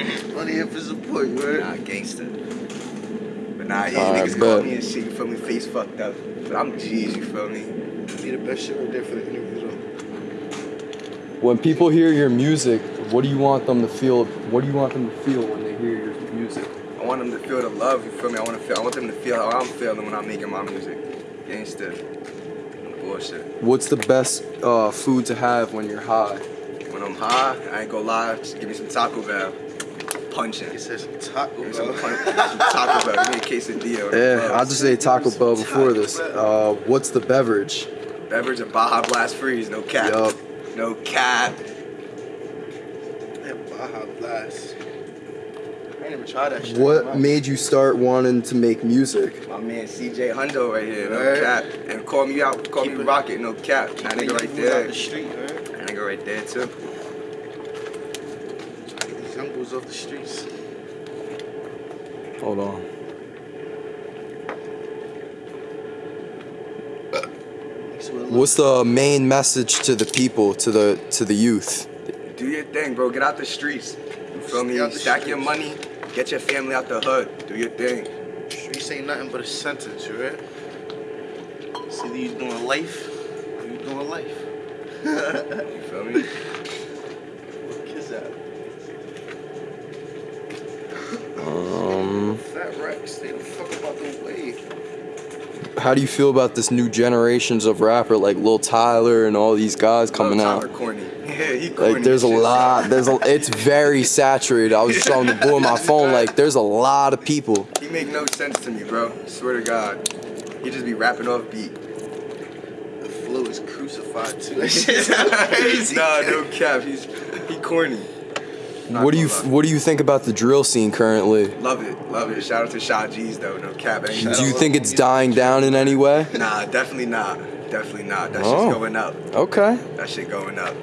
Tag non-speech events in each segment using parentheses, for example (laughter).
Only here for support, you heard? Nah, gangster. But nah, yeah, Alright, niggas call bet. me and shit, you feel me? Face fucked up. But I'm G's, you feel me? Be the best shit right there for the interview, though. When people hear your music, what do you want them to feel? What do you want them to feel when they hear your music? I want them to feel the love, you feel me? I want to feel, I want them to feel how I'm feeling when I'm making my music. Gangster. Bullshit. What's the best uh, food to have when you're high? When I'm high, I ain't gonna lie, just give me some Taco Bell. Punching. He said some taco, Give me some, bro. punch, some Taco Bell. Give me a quesadilla. Yeah, I'll just say Taco Bell before this. Uh, what's the beverage? Beverage of Baja Blast Freeze, no cap. Yup. No cap. That Baja Blast. I ain't never tried that shit. What made you start wanting to make music? My man CJ Hundo right here, no Word. cap. And call me out, call Keep me it- Rocket, no cap. That nigga right out there. the street, man. That nigga right there too. Get these young boys off the streets. Hold on. That's what it What's the main message to the people, to the to the youth? Do your thing, bro. Get out the streets. You feel me? Stay out the Stack your money. Get your family out the hood. Do your thing. Streets ain't nothing but a sentence, you right? See, either you doing life or you doing life. You (laughs) feel me? Kiss out. Fat stay the fuck about the way. how do you feel about this new generations of rapper like Lil Tyler and all these guys coming Lil out? Tyler corny. (laughs) Yeah, he corny. Like there's a shit. lot. There's a. It's very (laughs) saturated. I was showing the boy my phone. Like there's a lot of people. He make no sense to me, bro. Swear to God. He just be rapping off beat. The flow is crucified too. That (laughs) nah, no cap. He's he corny. Not What do you. What do you think about the drill scene currently? Love it, love it. Shout out to Shot G's though, no cap. Do you think it's dying down in any way? Nah, definitely not. Definitely not. That Oh. shit's going up. Okay. That shit going up.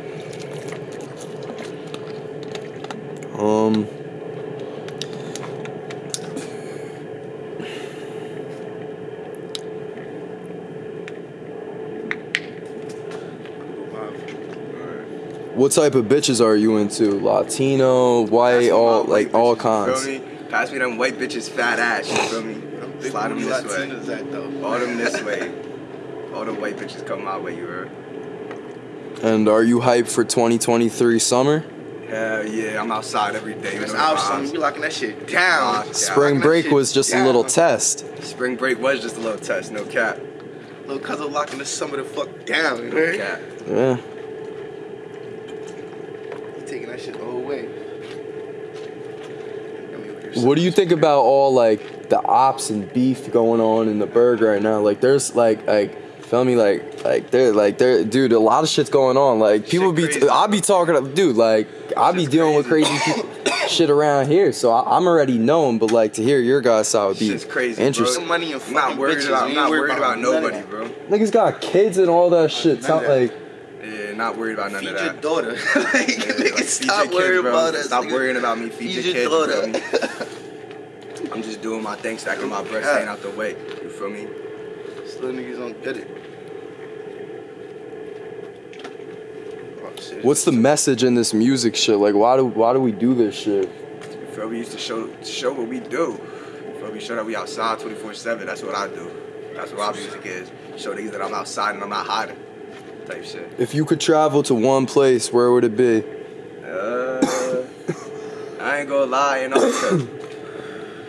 What type of bitches are you into? Latino, white, all my like white all bitches, you kinds. Feel me? Pass me them white bitches, fat ass. You feel me? Big Slide them booty this way. At though. All them this way. All the white bitches come my way. You heard? And are you hyped for 2023 summer? Hell yeah, I'm outside every day. You That's know our the summer. vibes. We locking that shit down. Yeah. Spring break was just a little test. Spring break was just a little test, no cap. Little cousin locking the summer the fuck down. You No heard? cap. Yeah. He taking that shit the whole way. Got me over here What do you think about all like the ops and beef going on in the burg right now? Like there's like like feel me like like there like there dude a lot of shit's going on. Like people Shit be crazy. I be talking dude like I be Shit's dealing with crazy. crazy people shit around here. So I, I'm already known, but like to hear your guys side would be Shit's crazy, interesting. Some money and I'm not worried bitches. about. I'm not worried worried about none of nobody, that. bro. Niggas got kids and all that shit. None Sound of that. like Yeah, not worried about none Feed of your that. daughter. (laughs) like, Yeah, nigga, like, stop your worrying bro. about us. Stop nigga. worrying about me. Feed, Feed your, your kids, daughter. bro. (laughs) I'm just doing my thing, stacking my bread, staying out the way. You feel me? Still niggas don't get it. What's the message in this music shit? Like why do why do we do this shit? You feel? We used to show show what we do. You feel me? Show that we outside 24/7. That's what I do. That's what our music is. Show niggas that I'm outside and I'm not hiding. Type shit. If you could travel to one place, where would it be? Uh, (coughs) I ain't gonna lie, Antarctica.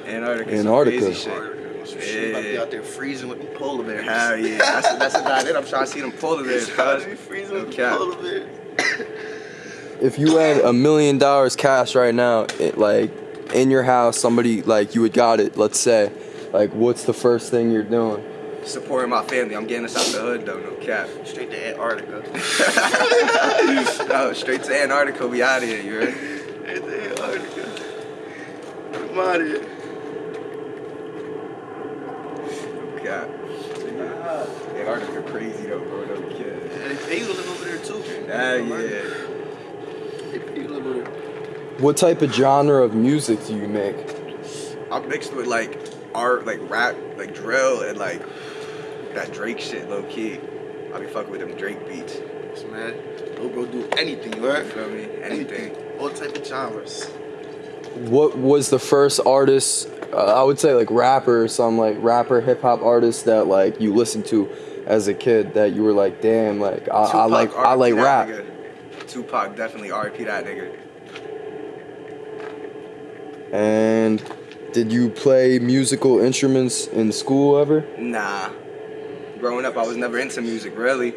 Antarctica. some Antarctica. Crazy shit. Some shit about to be out there freezing with them polar bears. Hell yeah, that's that's about it. I'm trying to see them polar bears, It's be freezing with cap. them polar bears. If you had a million dollars cash right now, it, like in your house, somebody like you had got it. Let's say, like, what's the first thing you're doing? Supporting my family. I'm getting us out the hood though, no cap. Straight to Antarctica. (laughs) no, straight to Antarctica, we out of here, you ready? Straight to Antarctica. I'm out of here. No cap. Antarctica crazy though, bro, no kid. And they pay you to live over there too. Hell yeah. They pay you to live over there. What type of genre of music do you make? I'm mixed with like art, like rap, like drill, and like that Drake shit, low key. I be fucking with them Drake beats. Yes, man. No bro do anything, you You heard? feel me? Anything. All type of genres. what was the first artist? Uh, I would say like rapper some like rapper hip hop artist that like you listened to as a kid that you were like, damn, like I, I Tupac, like I like RIP that rap. nigga. Tupac definitely RP that nigga. And did you play musical instruments in school ever? Nah. Growing up, I was never into music, really.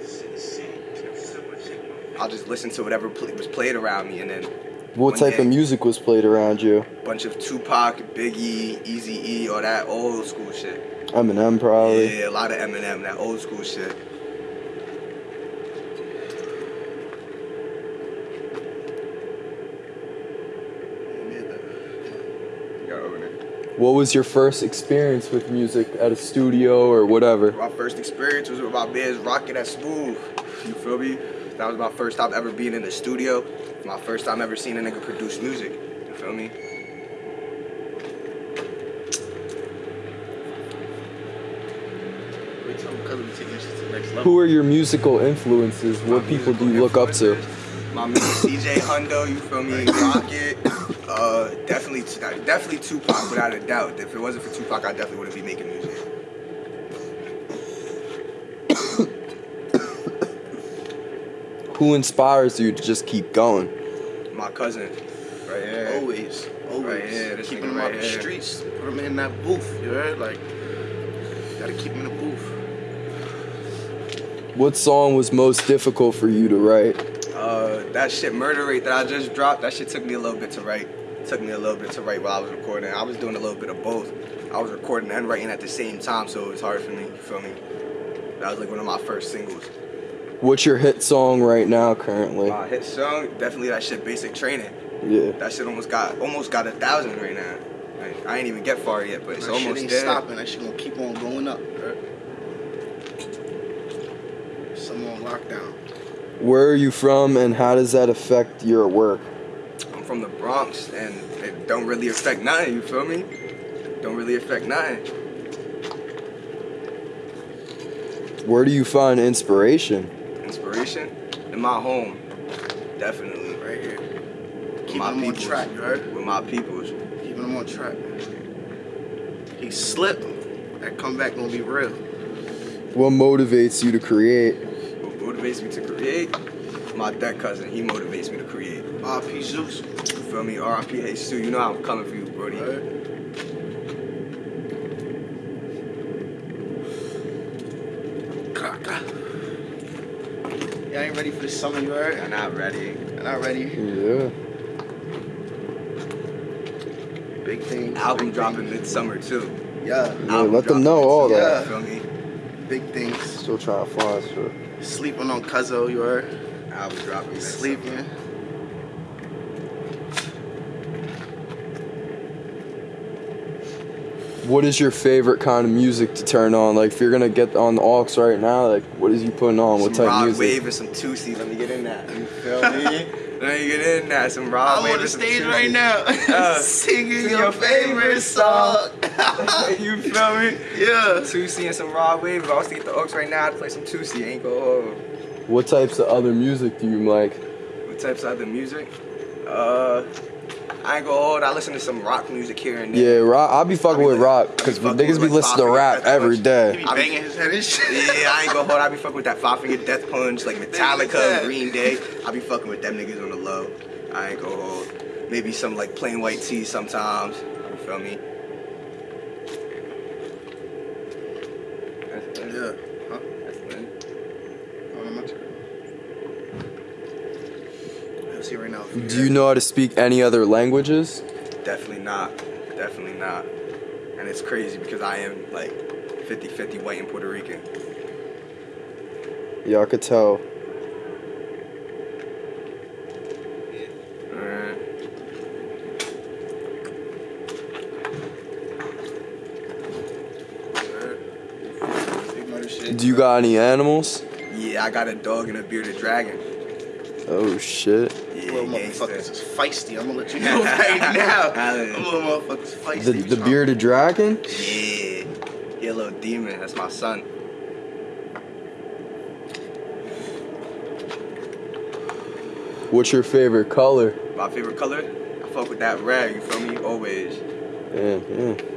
I'll just listen to whatever pl- was played around me, and then What type day. of music was played around you? a bunch of Tupac, Biggie, Easy E, all that old school shit. Eminem probably. Yeah, a lot of Eminem, that old school shit. Got over there. What was your first experience with music at a studio or whatever? My first experience was with my bands rocking at Smooth. You feel me? That was my first time ever being in the studio. My first time ever seeing a nigga produce music. You feel me? Wait till because we taking this shit to the next level. Who are your musical influences? What people do you look up to? influences, My man CJ Hundo, you feel me? Rocket. Uh, definitely, definitely Tupac, without a doubt. If it wasn't for Tupac, I definitely wouldn't be making music. Who inspires you to just keep going? My cousin, right here. Always, always. Right here, this Keeping nigga him right out the streets. Put him in that booth. You heard? Like, gotta keep him in the booth. What song was most difficult for you to write? Uh, that shit, Murder Rate, that I just dropped, that shit took me a little bit to write. Took me a little bit to write while I was recording. I was doing a little bit of both. I was recording and writing at the same time, so it was hard for me. You feel me? That was like one of my first singles. What's your hit song right now currently? My hit song, definitely that shit, Basic Training. Yeah. That shit almost got almost got a thousand right now. Like, I ain't even get far yet, but it's that shit almost ain't there. stopping. That shit gonna keep on going up. you heard? Some on lockdown. Where are you from and how does that affect your work? I'm from the Bronx, and it don't really affect nothing. You feel me? Don't really affect nothing. Where do you find inspiration? Inspiration in my home, definitely. Right here. With Keeping my him on track. You heard? With my peoples. Keeping them on track. He slipped. That comeback gonna be real. What motivates you to create? What motivates me to create? My dead cousin, he motivates me to create. RP Zeus. You feel me? R.I.P. Hey Stu, you know I'm coming for you, Brody. Heard? Cracker. Y'all ain't ready for the summer, you heard? I'm not ready. I'm not ready. Yeah. Big thing. Album big dropping things. midsummer too. Yeah. Yeah, let them know all midsummer, that. You feel me? Big things. Still trying to find shit. Sleeping on Cuzzo, you heard? Album dropping midsummer. Sleeping. What is your favorite kind of music to turn on? Like if you're gonna get on the aux right now, like what is you putting on? What type of music? Wave and some Toosii. Let me get in that. You feel me? (laughs) Let me get in that. Some Rod I'm on the and some stage Toosii. right now, Uh, (laughs) singing your, your favorite favorite song. (laughs) you feel me? yeah. Toosii and some Rod Wave. If I was to get the aux right now, I'd play some Toosii. Ain't go hold. What types of other music do you like? What types of other music? Uh, I ain't go hold. I listen to some rock music here and there. Yeah, rock. I'll be fucking I be with like- rock because niggas with, be listening to rap Finger every Death He day. be be- banging his head and shit. Yeah, I ain't go hold. I be fucking with that Five Finger Death Punch, like like Metallica. Green Day. I be fucking with them niggas on the low. I ain't go hold. Maybe some like Plain White T's sometimes. You feel me? Yeah. Huh? That's it. Oh, no, my turn. Let's see right now. Do you know how to speak any other languages? Definitely not. Definitely not. And it's crazy because I am like 50-50 white and Puerto Rican. Y'all could tell. Alright. Big murder. Do you got any animals? Yeah, I got a dog and a bearded dragon. Oh shit. Yeah, Little gangsta. motherfuckers is feisty. I'm gonna let you (laughs) know right now. Them little motherfuckers feisty. The the bearded dragon? Yeah. He a little demon. That's my son. What's your favorite color? My favorite color? I fuck fuck with that red, you feel me? Always. Yeah,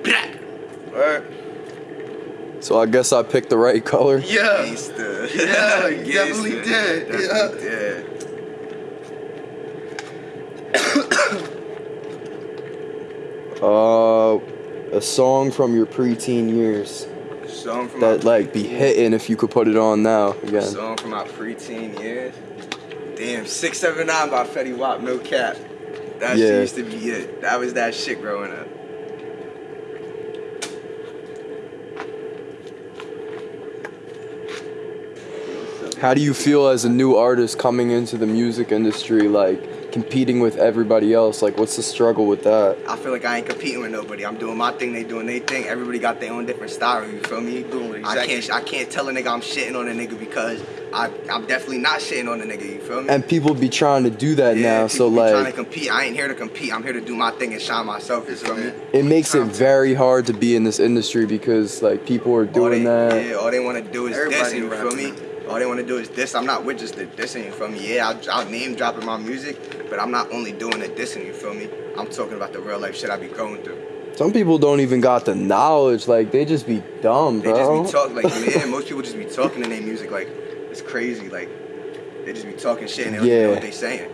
yeah. Alright. So I guess I picked the right color. Yeah. Gangsta. Yeah, you (laughs) definitely did, Definitely did. Uh, a song from your preteen years Song from that like be hitting if you could put it on now again. Song from my preteen years. Damn, 679 by Fetty Wap, no cap. That Yeah. used to be it. That was that shit growing up. How do you feel as a new artist coming into the music industry, like competing with everybody else? Like, what's the struggle with that? I feel like I ain't competing with nobody. I'm doing my thing, they doing their thing. Everybody got their own different style, you feel me? Doing I can't I can't tell a nigga I'm shitting on a nigga because I I'm definitely not shitting on a nigga, you feel me? And people be trying to do that now, so people be trying to like compete. I ain't here to compete. I'm here to do my thing and shine myself, you feel me? it makes it very hard to be in this industry because like people are All doing they, that. Yeah, all they want to do is Everybody this, you feel rapping. me? All they want to do is this. I'm not with just the dissing, you feel me? Yeah, I'll, I'll name dropping my music, but I'm not only doing the dissing, you feel me? I'm talking about the real life shit I be going through. Some people don't even got the knowledge, like they just be dumb, They bro. just be talking, like, (laughs) man, most people just be talking in their music, like, it's crazy. Like, they just be talking shit and they don't even know Yeah. what they saying.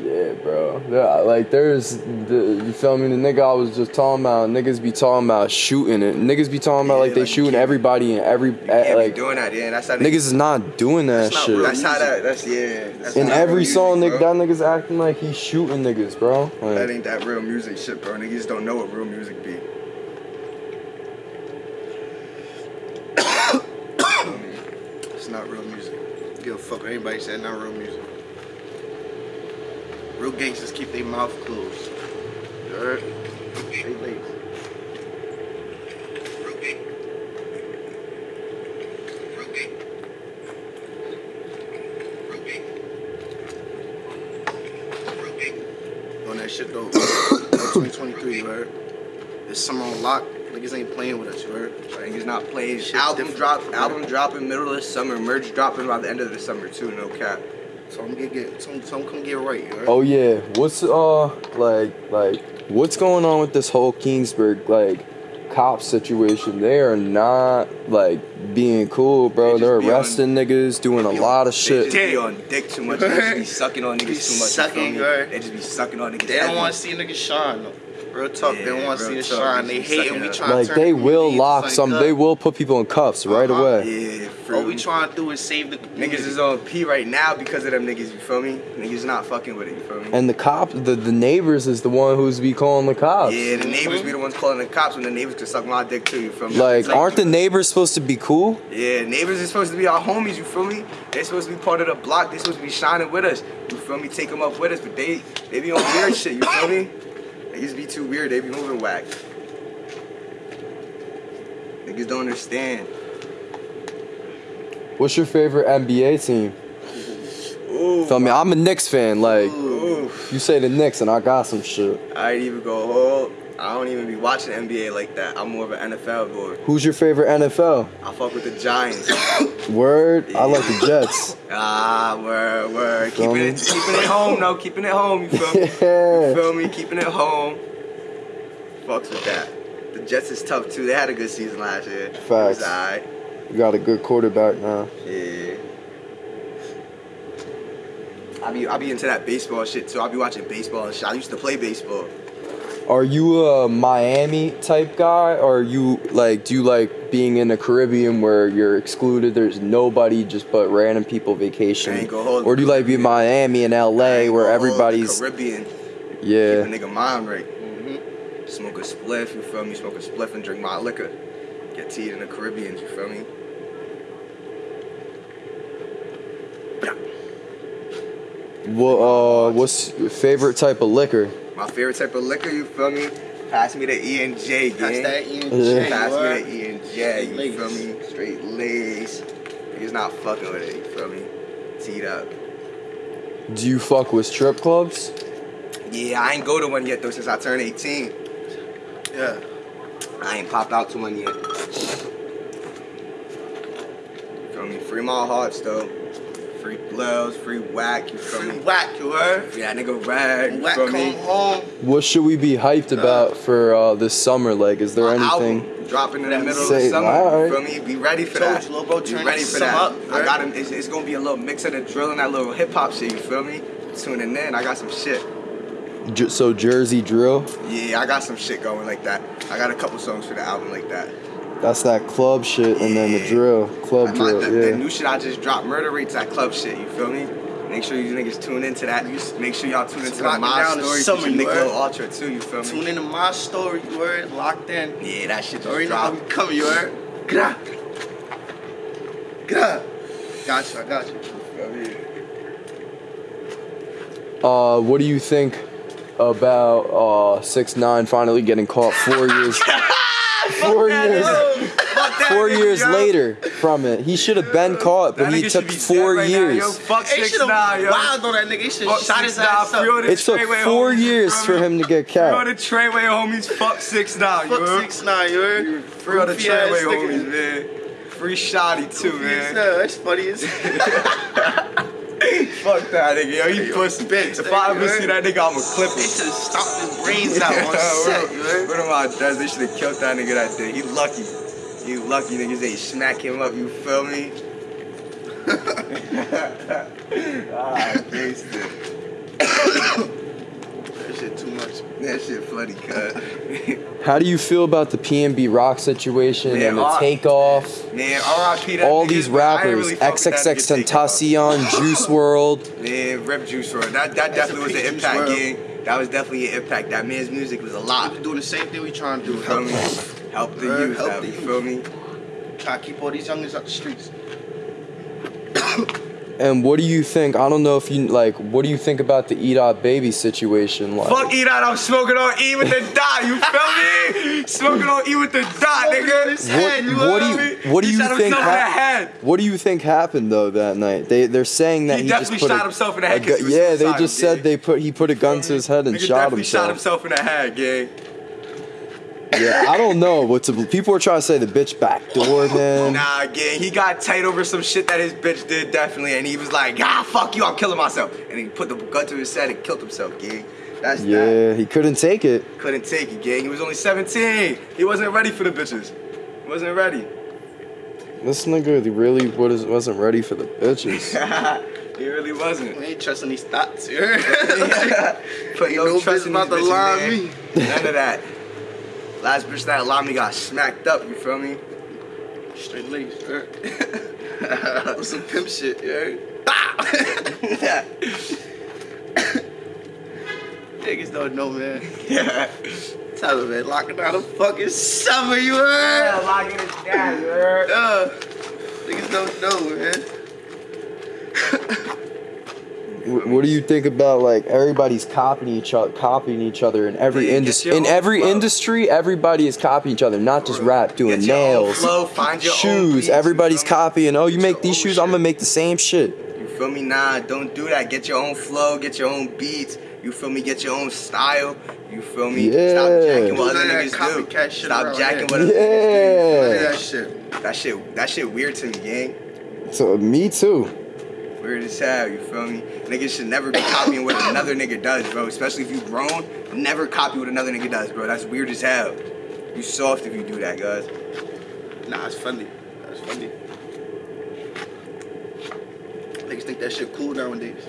Yeah, bro. Yeah, like there's, the, you feel me? The nigga I was just talking about, niggas be talking about shooting it. Niggas be talking about Yeah, like they like, shooting everybody and every can't like doing that, yeah. That's how they, niggas is not doing that That's not shit. real That's how that, that's, yeah. That's In every real song, music, nigga, that nigga's acting like he's shooting niggas, bro. That ain't that real music shit, bro. Niggas don't know what real music be. (coughs) It's not real music. Give a fuck what anybody said, not real music. Real gangsters keep their mouth closed. You heard? Stay lazy. On that shit though. (coughs) 2023, you heard? This summer on lock. Niggas ain't playing with us, you heard? Niggas not playing. Shit album different. drop, album dropping middle of the summer. Merch dropping by the end of the summer too. No cap. So I'm gonna get, some, some come get right, you heard? oh yeah, what's uh like like what's going on with this whole Kingsburg like cop situation? They are not like being cool, bro. They They're be on- arresting niggas, doing a Be lot of They shit. just be on dick too much. They just be sucking on (laughs) niggas too much. sucking, you feel me? right? They just be sucking on niggas. They don't want to see niggas shine though. Real talk, they want to see real us shine. They They hate sucking and we up. trying to Like they will lock some. something They will put people in cuffs right Uh-huh. away. Yeah, for All we trying to do is save the community. Niggas is on P right now because of them niggas. You feel me? Niggas not fucking with it. You feel me? And the cops, the, the neighbors is the one who's be calling the cops. yeah, the neighbors be the ones calling the cops when the neighbors could suck my dick too. You feel me? Like, It's aren't the neighbors supposed to be cool? Yeah, neighbors is supposed to be our homies, you feel me? They supposed to be part of the block. They supposed to be shining with us. You feel me? Take them up with us, but they they be on weird shit, you feel me? Niggas be too weird. They be moving whack. Niggas don't understand. What's your favorite NBA team? Ooh, Feel me? I'm a Knicks fan. Like, ooh. you say the Knicks, and I got some shit. I ain't even go whole. I don't even be watching NBA like that. I'm more of an NFL boy. Who's your favorite NFL? I fuck with the Giants. (coughs) Word. I like the Jets. ah, word, word. Keeping it, keeping it home, no, keeping it home. You feel me? (laughs) You feel me? Keeping it home. Fucks with that. The Jets is tough too. They had a good season last year. Facts. You got a good quarterback now. Yeah. I be I be into that baseball shit too. I be watching baseball and shit. I used to play baseball. Are you a Miami type guy, or are you like? Do you like being in the Caribbean where you're excluded? There's nobody, just but random people I vacation. ain't gonna hold Or do you like being Miami and LA where gonna hold everybody's Caribbean. yeah? Keep a nigga mind right. Mm-hmm. Smoke a spliff, you feel me? Smoke a spliff and drink my liquor. Get teed in the Caribbean, you feel me? What uh, what's your favorite type of liquor? My favorite type of liquor, you feel me? Pass me the E and J, gang. That's that E and Yeah. J. Pass me word. the E and J, you lace. feel me? Straight lace. Niggas not fucking with it, you feel me? Teed up. Do you fuck with strip clubs? Yeah, I ain't go to one yet though since I turned 18. Yeah. I ain't popped out to one yet. You feel me? Free my hearts though. Free blows, free whack, you feel Free me? whack, you heard? Free that nigga rag, Whack come me? home. What should we be hyped about for uh, this summer? Like, is there anything? album dropping in the middle Say- of the summer. alright. You feel me? Be ready for Told that. you, little bro, Be turn ready for that. up, I got him. It's, it's gonna be a little mix of the drill and that little hip hop shit. You feel me? Tuning in. I got some shit. J- so Jersey drill. Yeah, I got some shit going like that. I got a couple songs for the album like that. That's that club shit, and then the drill, club Like my, drill. the, the new shit I just dropped, Murder Rates, that club shit. You feel me? Make sure you niggas tune into that. Make sure y'all tune into the My Story summer, featuring you Nick Ultra too. You feel me? Tune into my story, you heard? Locked in. Yeah, that shit just Already know how dropped. we coming, you heard? Get out. Get out. Got you, I got you. Uh, what do you think about uh six nine finally getting caught four years? (laughs) four years. that Four years yo. later from it, he should have been caught, but he took four right years. yo. Fuck They six should nine, have yo. wild on that nigga. He should have shot his nine. ass Free up. It took four years feel for him to get Free all caught. the Treyway homies. Fuck six nine, you Fuck heard? six nine, you heard? Free all the Goofy ass Treyway nigga. homies, man. Free Shotty too, man. That's funny as (laughs) (laughs) Fuck that nigga, yo. You pussy. bitch, If I ever see that nigga, I'ma clip him. They should have stomped his brains out on (laughs) set, heard? What am I does? They should have killed that nigga that day. He lucky. He lucky niggas ain't smack him up, you feel me? (laughs) (laughs) ah, gangster. That shit too much. That shit funny, cuz. (laughs) How do you feel about the PNB Rock situation Man, and the all- takeoff? Man, RIP that All nigga, these but I ain't rappers, really fuck with that XXX. Tentacion, (laughs) Juice WRLD. Man, Rep Juice WRLD. That, that definitely was an impact, WRLD. gang. That was definitely an impact. That man's music was a lot. We doing the same thing we trying to do. You feel me? Help, Help the Word, youth help out, the you youth. feel me? try to keep all these youngins out the streets. (coughs) And what do you think? I don't know if you like. What do you think about the E Dot Baby situation? Like, Fuck E dot, I'm smoking on E with the dot, you feel me? Smoking on E with the dot, nigga. head, what, what do feel you me? what do He you think? himself in the hap- head. what do you think happened though that night? They they're saying that He he, just definitely put shot a, himself in the a head 'cause gu- he yeah, they just said gang. they put he put a gun to his head and Nigga shot definitely shot himself. himself in the head, gang. Yeah, I don't know what to. People are trying to say the bitch backdoored (laughs) him. Nah, gang, he got tight over some shit that his bitch did, definitely, and he was like, ah, fuck you, I'm killing myself. And he put the gun to his head and killed himself, gang. That's that. Yeah, he couldn't take it. Couldn't take it, gang. He was only 17. He wasn't ready for the bitches. He wasn't ready. This nigga really was- wasn't ready for the bitches. (laughs) he really wasn't. We ain't trusting these thoughts, you heard? (laughs) Put Ain't no, no trust in about these to bitches, lie man. None of that. Last bitch that lied me got smacked up, you feel me? Straight legs? (laughs) With some pimp shit, you heard? yeah. Niggas don't know, man. Yeah. Tell them, man, locking down the fucking summer, you heard? Yeah, locking it down, you heard? Uh, niggas (laughs) don't know, man. Wh- What do you think about like everybody's copying each other, copying each other in every industry? In every flow. industry, everybody is copying each other, not just rap, doing Get your nails, flow, find your shoes. beats, Everybody's feel me? copying. Oh, you Get make these own shoes, I'm gonna make the same shit. You feel me? Nah, don't do that. Get your own flow, get your own beats. You feel me? Get your own style. You feel me? Yeah. Stop jacking what Do other that niggas do. shit Stop around jacking what other Look at Yeah. that shit. That shit, that shit weird to me, gang. So me too. Weird as hell, you feel me? Niggas should never be copying what another nigga does, bro. Especially if you grown, never copy what another nigga does, bro. That's weird as hell. You soft if you do that, guys. Nah, it's funny. That's funny. Niggas think that shit cool nowadays.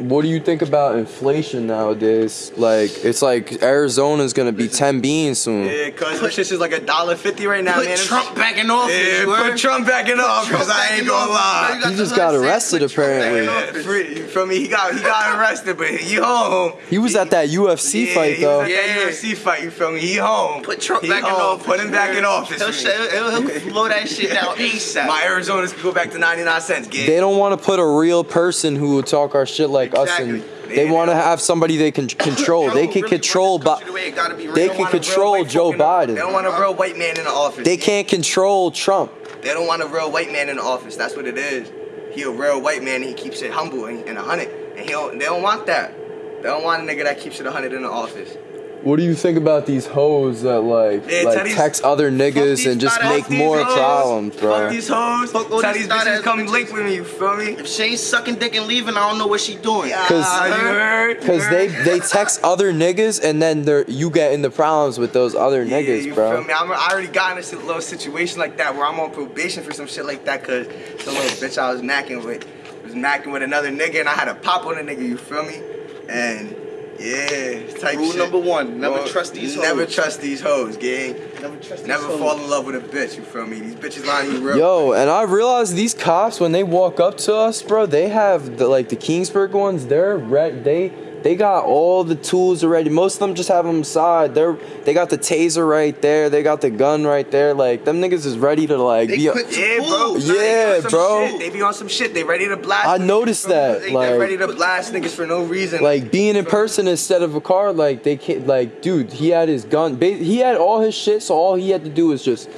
What do you think about inflation nowadays? Like, it's like Arizona's gonna be ten beans soon. Yeah, cuz this shit is like a dollar fifty right now, Put man. Trump back in office, Yeah, put? Trump back in office. Trump I ain't gonna lie. Now you He just got arrested, put Trump back in apparently. Yeah, office. free, you feel me? He got he got arrested, but he home. He was at that UFC Yeah, fight though. Was at Yeah. UFC fight. You feel me? He home. Put Trump he back in office. Put him back in office. He'll, man. say, he'll, he'll (laughs) flow that shit down ASAP. My Arizona's can go back to ninety nine cents. Gig. They don't want to put a real person who will talk our shit like us, and they want to have somebody they can control. Bro, They can really control, but the way it gotta be they. They can don't want a real control Joe folk in the- Biden. They don't want a real white man in the office. they can't control Trump. They don't want a real white man in the office. That's what it is. He a real white man and he keeps it humble and, and a hundred. And he don't, they don't want that. They don't want a nigga that keeps it a hundred in the office. What do you think about these hoes that like Yeah, like Teddy's- text other niggas and just make more hoes. problems, Fuck bro? these hoes. Fuck all Tell these these thought-ass bitches come link with me. You feel me? If she ain't sucking dick and leaving, I don't know what she doing. Cause- ah, you heard? Cause You they heard? they text other niggas and then they're you get into problems with those other Yeah, niggas, you bro. Feel me? I'm, I already got in a little situation like that where I'm on probation for some shit like that because the little bitch I was macking with was macking with another nigga and I had to pop on a nigga, you feel me? And yeah, type Rule shit. number one, never Well, trust these Hoes. Never trust these hoes, gang. Never trust Never these fall in love with a bitch, you feel me? These bitches lying you real. Yo, and I realized these cops when they walk up to us, bro, they have the like the Kingsburg ones. They're red. They they got all the tools already. Most of them just have them side. They're they got the taser right there. They got the gun right there. Like them niggas is ready to like They be. quick to Yeah, bro. Yeah, They be on some bro. shit. They be on some shit. They ready to blast. I noticed you that, They, like- they're ready to blast niggas for no reason. like being in person instead of a car, like they can't, like, dude, he had his gun. He had all his shit, so all he had to do was just,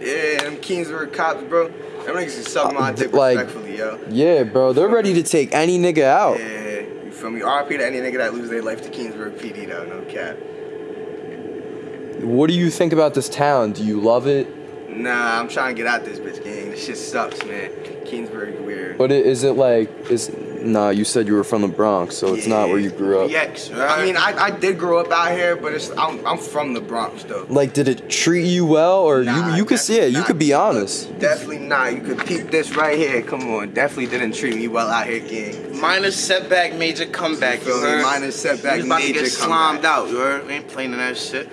Yeah, them Kings Kingsburg cops, bro. Them niggas is sucking my dick like- respectfully, yo. yeah, bro, they're ready to take any nigga out. Yeah, you feel me? RP to any nigga that lose their life to Kingsburg PD, though, no cap. What do you think about this town? Do you love it? Nah, I'm trying to get out this bitch gang. This shit sucks, man. Kingsburg weird. But it, is it like is nah? You said you were from the Bronx, so it's not where you grew up. Yaks, I mean, I, I did grow up out here, but it's I'm, I'm from the Bronx, though. Like, did it treat you well, or Nah, you you could see it? You could be honest. Definitely not. You could peep this right here. Come on. Definitely didn't treat me well out here, gang. minor setback, major comeback. You feel You me? heard? Minor setback, We about major to get comeback. slimed out. You heard? We ain't playing in that shit.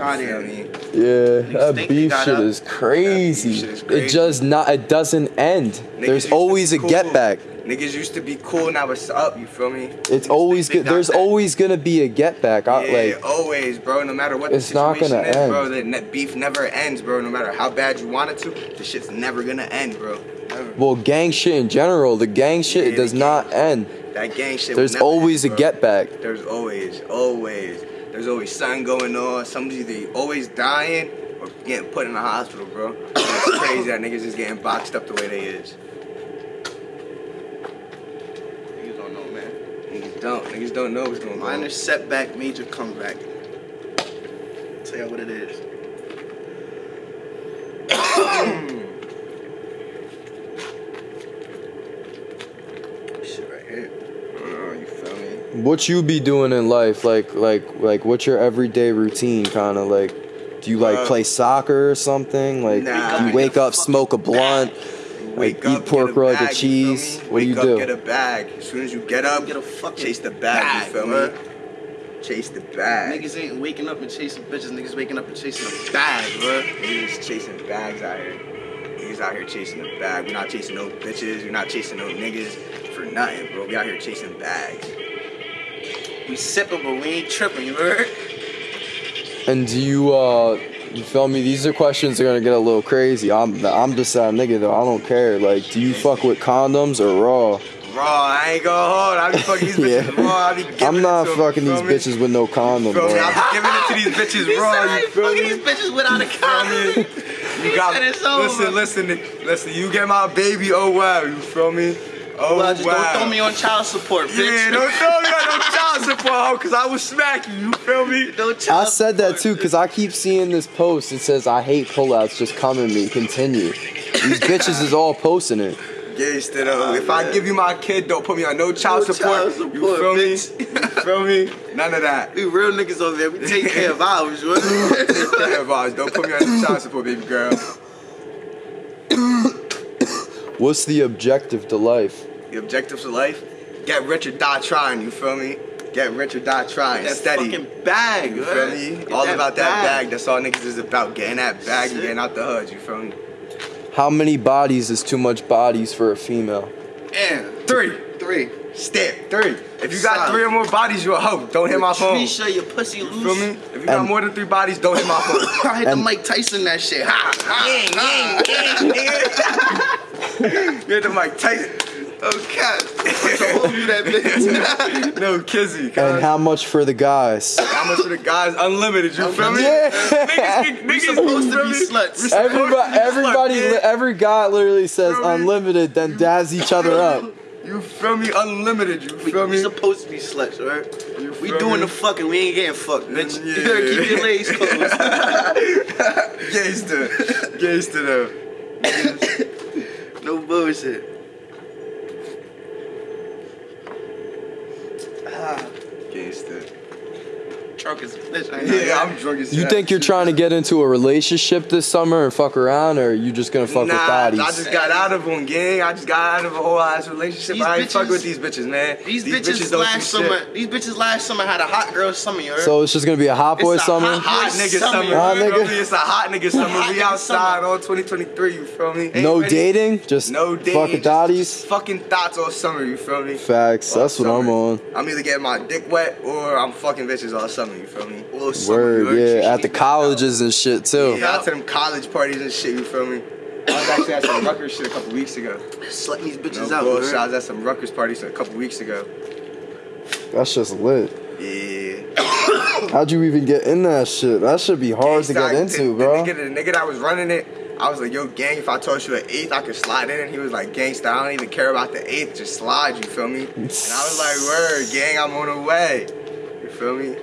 Fuck out You here. feel me? Yeah, that beef shit up? is crazy. shit is It just not. It doesn't end. Niggas There's always a cool. get back. Niggas used to be cool, now it's up, you feel me? It's always good. There's that. always gonna be a get back. I, yeah, like always, bro. No matter what It's the not gonna is, bro, end. the beef never ends, bro. No matter how bad you want it to, the shit's never gonna end, bro. Never. well, gang shit in general. The gang shit Yeah, does not end. That gang shit. There's always a end, bro. get back. There's always, always, there's always something going on. Somebody's either always dying or getting put in the hospital, bro. (clears throat) it's crazy that niggas is getting boxed up the way they is. Niggas don't know, man. Niggas don't. Niggas don't know what's going on. Minor setback, major comeback. Tell you what it is. (coughs) (coughs) (coughs) Shit right here. Oh, you feel me? What you be doing in life? Like like like what's your everyday routine? Kind of like. Do you like Uh, play soccer or something? Like Nah. you wake up, smoke a blunt, Wake eat up, pork get a roll with bag, the you feel cheese. me? What do Wake you up, do? Get a bag. As soon as you get up, Get a fucking chase the bag. bag, you feel bruh. me? Chase the bag. Niggas ain't waking up and chasing bitches. Niggas waking up and chasing a bag, bro. Niggas chasing bags out here. Niggas out here chasing the bag. We're not chasing no bitches. We're not chasing no niggas for nothing, bro. We out here chasing bags. We sipping, but we ain't tripping. You heard? And do you uh you feel me? These are questions that are gonna get a little crazy. I'm I'm just that nigga though. I don't care. Like, do you fuck with condoms or raw? Raw, I ain't gonna hold. I be (laughs) fucking these bitches Yeah. raw. I be giving I'm it not to 'em, fucking you these me? bitches with no condom, me? bro. I be giving it to these (laughs) bitches He raw. You feel fucking me? these bitches without a condom. (laughs) You got over. listen, listen, listen. You get my baby. Oh wow, you feel me? Oh well, just wow. don't throw me on child support, bitch. Yeah, don't throw me on no child support, cause I will smack you. You feel me? No I said that too because I keep seeing this post. It says, "I hate pullouts. Just come at me. Continue." These (laughs) bitches is all posting it. Gangsta though. Oh, if I give you my kid, don't put me on no child No support. child You support, feel me? bitch. (laughs) You feel me? None of that. We real niggas over there. We take (laughs) care of ours, bro. Take care of ours. Don't put me on no child support, baby girl. What's the objective to life? The objectives of life: get rich or die trying. You feel me? Get rich or die trying. that Steady. fucking bag, You feel me? Get All about that bag. That's all niggas is about. Getting that bag and getting out the hood. You feel me? How many bodies is too much bodies for a female? And Three. three. Step. Three. If you got Solid. three or more bodies, you're a hoe. Don't hit my phone. Trisha, your pussy You loose. feel me? If you got more than three bodies, don't hit my (laughs) phone. I hit the Mike Tyson that shit. Ha, ha, Yang, ha. yang, yang, (laughs) You hit the Mike Tyson. Okay. Hold you that bitch. No, Kizzy. And how much for the guys? How much for the guys? Unlimited. You feel me? Yeah. Niggas, can- We niggas supposed to be me? sluts. We supposed to Everybody, be everybody, sluts, every guy literally says unlimited, then dabs each other up. You feel me? Unlimited. You feel me? We me? supposed to be sluts, right? We doing me? the fucking. We ain't getting fucked, mm, bitch. Yeah. You (laughs) better keep your legs closed. (laughs) Gangster. Gangster though. (laughs) no bullshit. Ah, Gangster. Drunk as a bitch. I know Yeah, that. I'm drunk as You think you're trying to get into a relationship this summer and fuck around, or are you just gonna fuck nah, with I just got out of one, gang. I just got out of a whole ass relationship. These I ain't fuck with these bitches, man. These, bitches, don't last do shit. summer. These bitches last summer had a hot girl summer. You heard? So it's just gonna be a hot boy It's a summer. hot Hot nigga summer. summer. Hot you feel nigga. It's a hot nigga summer. Hot we outside summer. all 2023, you feel me? Hey, no ready? dating, just No dating. fucking just- thotties. just Fucking thoughts all summer, you feel me? Facts. All That's what I'm on. I'm either getting my dick wet or I'm fucking bitches all summer, you feel me? Well, Word, heard? yeah. At the colleges and shit too. Yeah, out to them college parties and shit, you feel me? I was actually at some Rutgers shit a couple weeks ago. Slutting these bitches No out. bullshit. you I was at some Rutgers parties a couple weeks ago. That's just lit. Yeah. (coughs) How'd you even get in that shit? That should be hard to get Gangsta, into, the, bro. The nigga, the nigga that was running it, I was like, yo, gang, if I told you an eighth, I could slide in. And he was like, gangsta, I don't even care about the eighth, just slide, you feel me? And I was like, word, gang, I'm on the way. You feel me?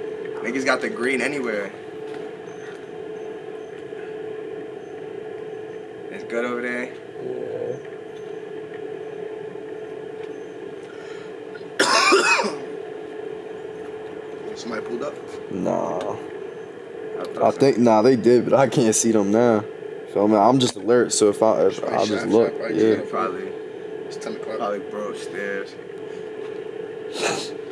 Niggas got the green anywhere. It's good over there. Yeah. (coughs) Somebody pulled up. Nah. thought I so. think nah they did, but I can't see them now. Feel me? I'm just alert, so if I if I'll just shot, look, shot, right yeah. Probably, It's 10 o'clock. probably bro (laughs)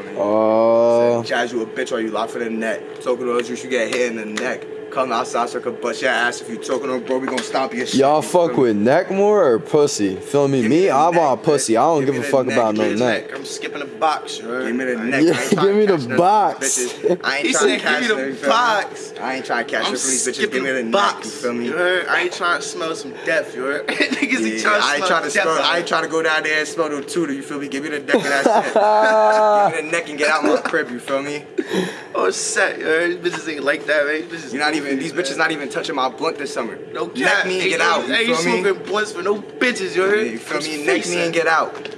upstairs. Feel me? Uh, Jazz you a bitch or you lock for the neck. Talking to you should get hit in the neck. Come outside so I could bust your ass. If you talking on bro, we gonna stomp your shit. y'all fuck feel me? with neck more or pussy? Feel me? Give me Me, I neck, want pussy. I don't Give give a fuck neck, about no give me the neck. I'm skipping the box. You heard? Give me the I neck. Yeah, I ain't give me to the (laughs) catch none box. these. (laughs) I ain't He trying to catch "Give me the you box." I ain't trying to catch I'm none from these bitches. skipping Give me the box. neck. You feel me? You heard? I ain't trying to smell some death. You heard? (laughs) Niggas be Yeah, trying to I ain't smell trying to death smell. I ain't here. trying to go down there and smell no tutor. You feel me? Give me the neck and that's it. Give me the neck and get out my crib. You feel me? Oh, set. You heard? Bitches ain't like that, man. You're not even. These bitches not even touching my blunt this summer. No Neck cap. me and get no- out. You Ain't feel smoking blunts for no bitches. You heard? You feel me? Neck me and get out.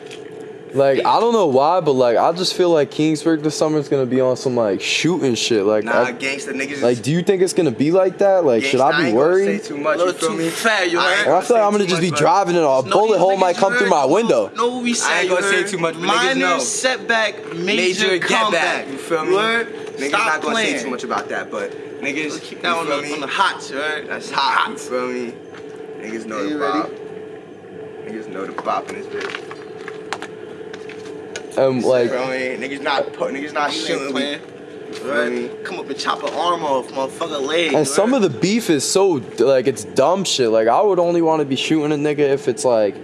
Like I don't know why, but like I just feel like Kingsburg this summer is gonna be on some like shooting shit. Like, Nah, I- gangsta niggas. like do you think it's gonna be like that? Like, should I be gonna worried? Say too much. A little You feel too me? fat, you I heard? I feel like I'm gonna too just be much, but- driving and a No, bullet hole might come you through my window. No, we say I ain't gonna say too much, but niggas Minor know. setback, major, Major get comeback. back. You feel me? heard? Niggas Stop not gonna playing. say too much about that, but niggas. Let's keep that on the, me? on the hot, you heard? That's hot. You feel me? Niggas know the ready? bop. Niggas know the bop in this bitch. Um, and like Feel me? Niggas not put. Niggas not shooting. ain't playing. you feel me? Right? Come up and chop an arm off, motherfucker leg. And some of the beef is so like it's dumb shit. Like I would only want to be shooting a nigga if it's like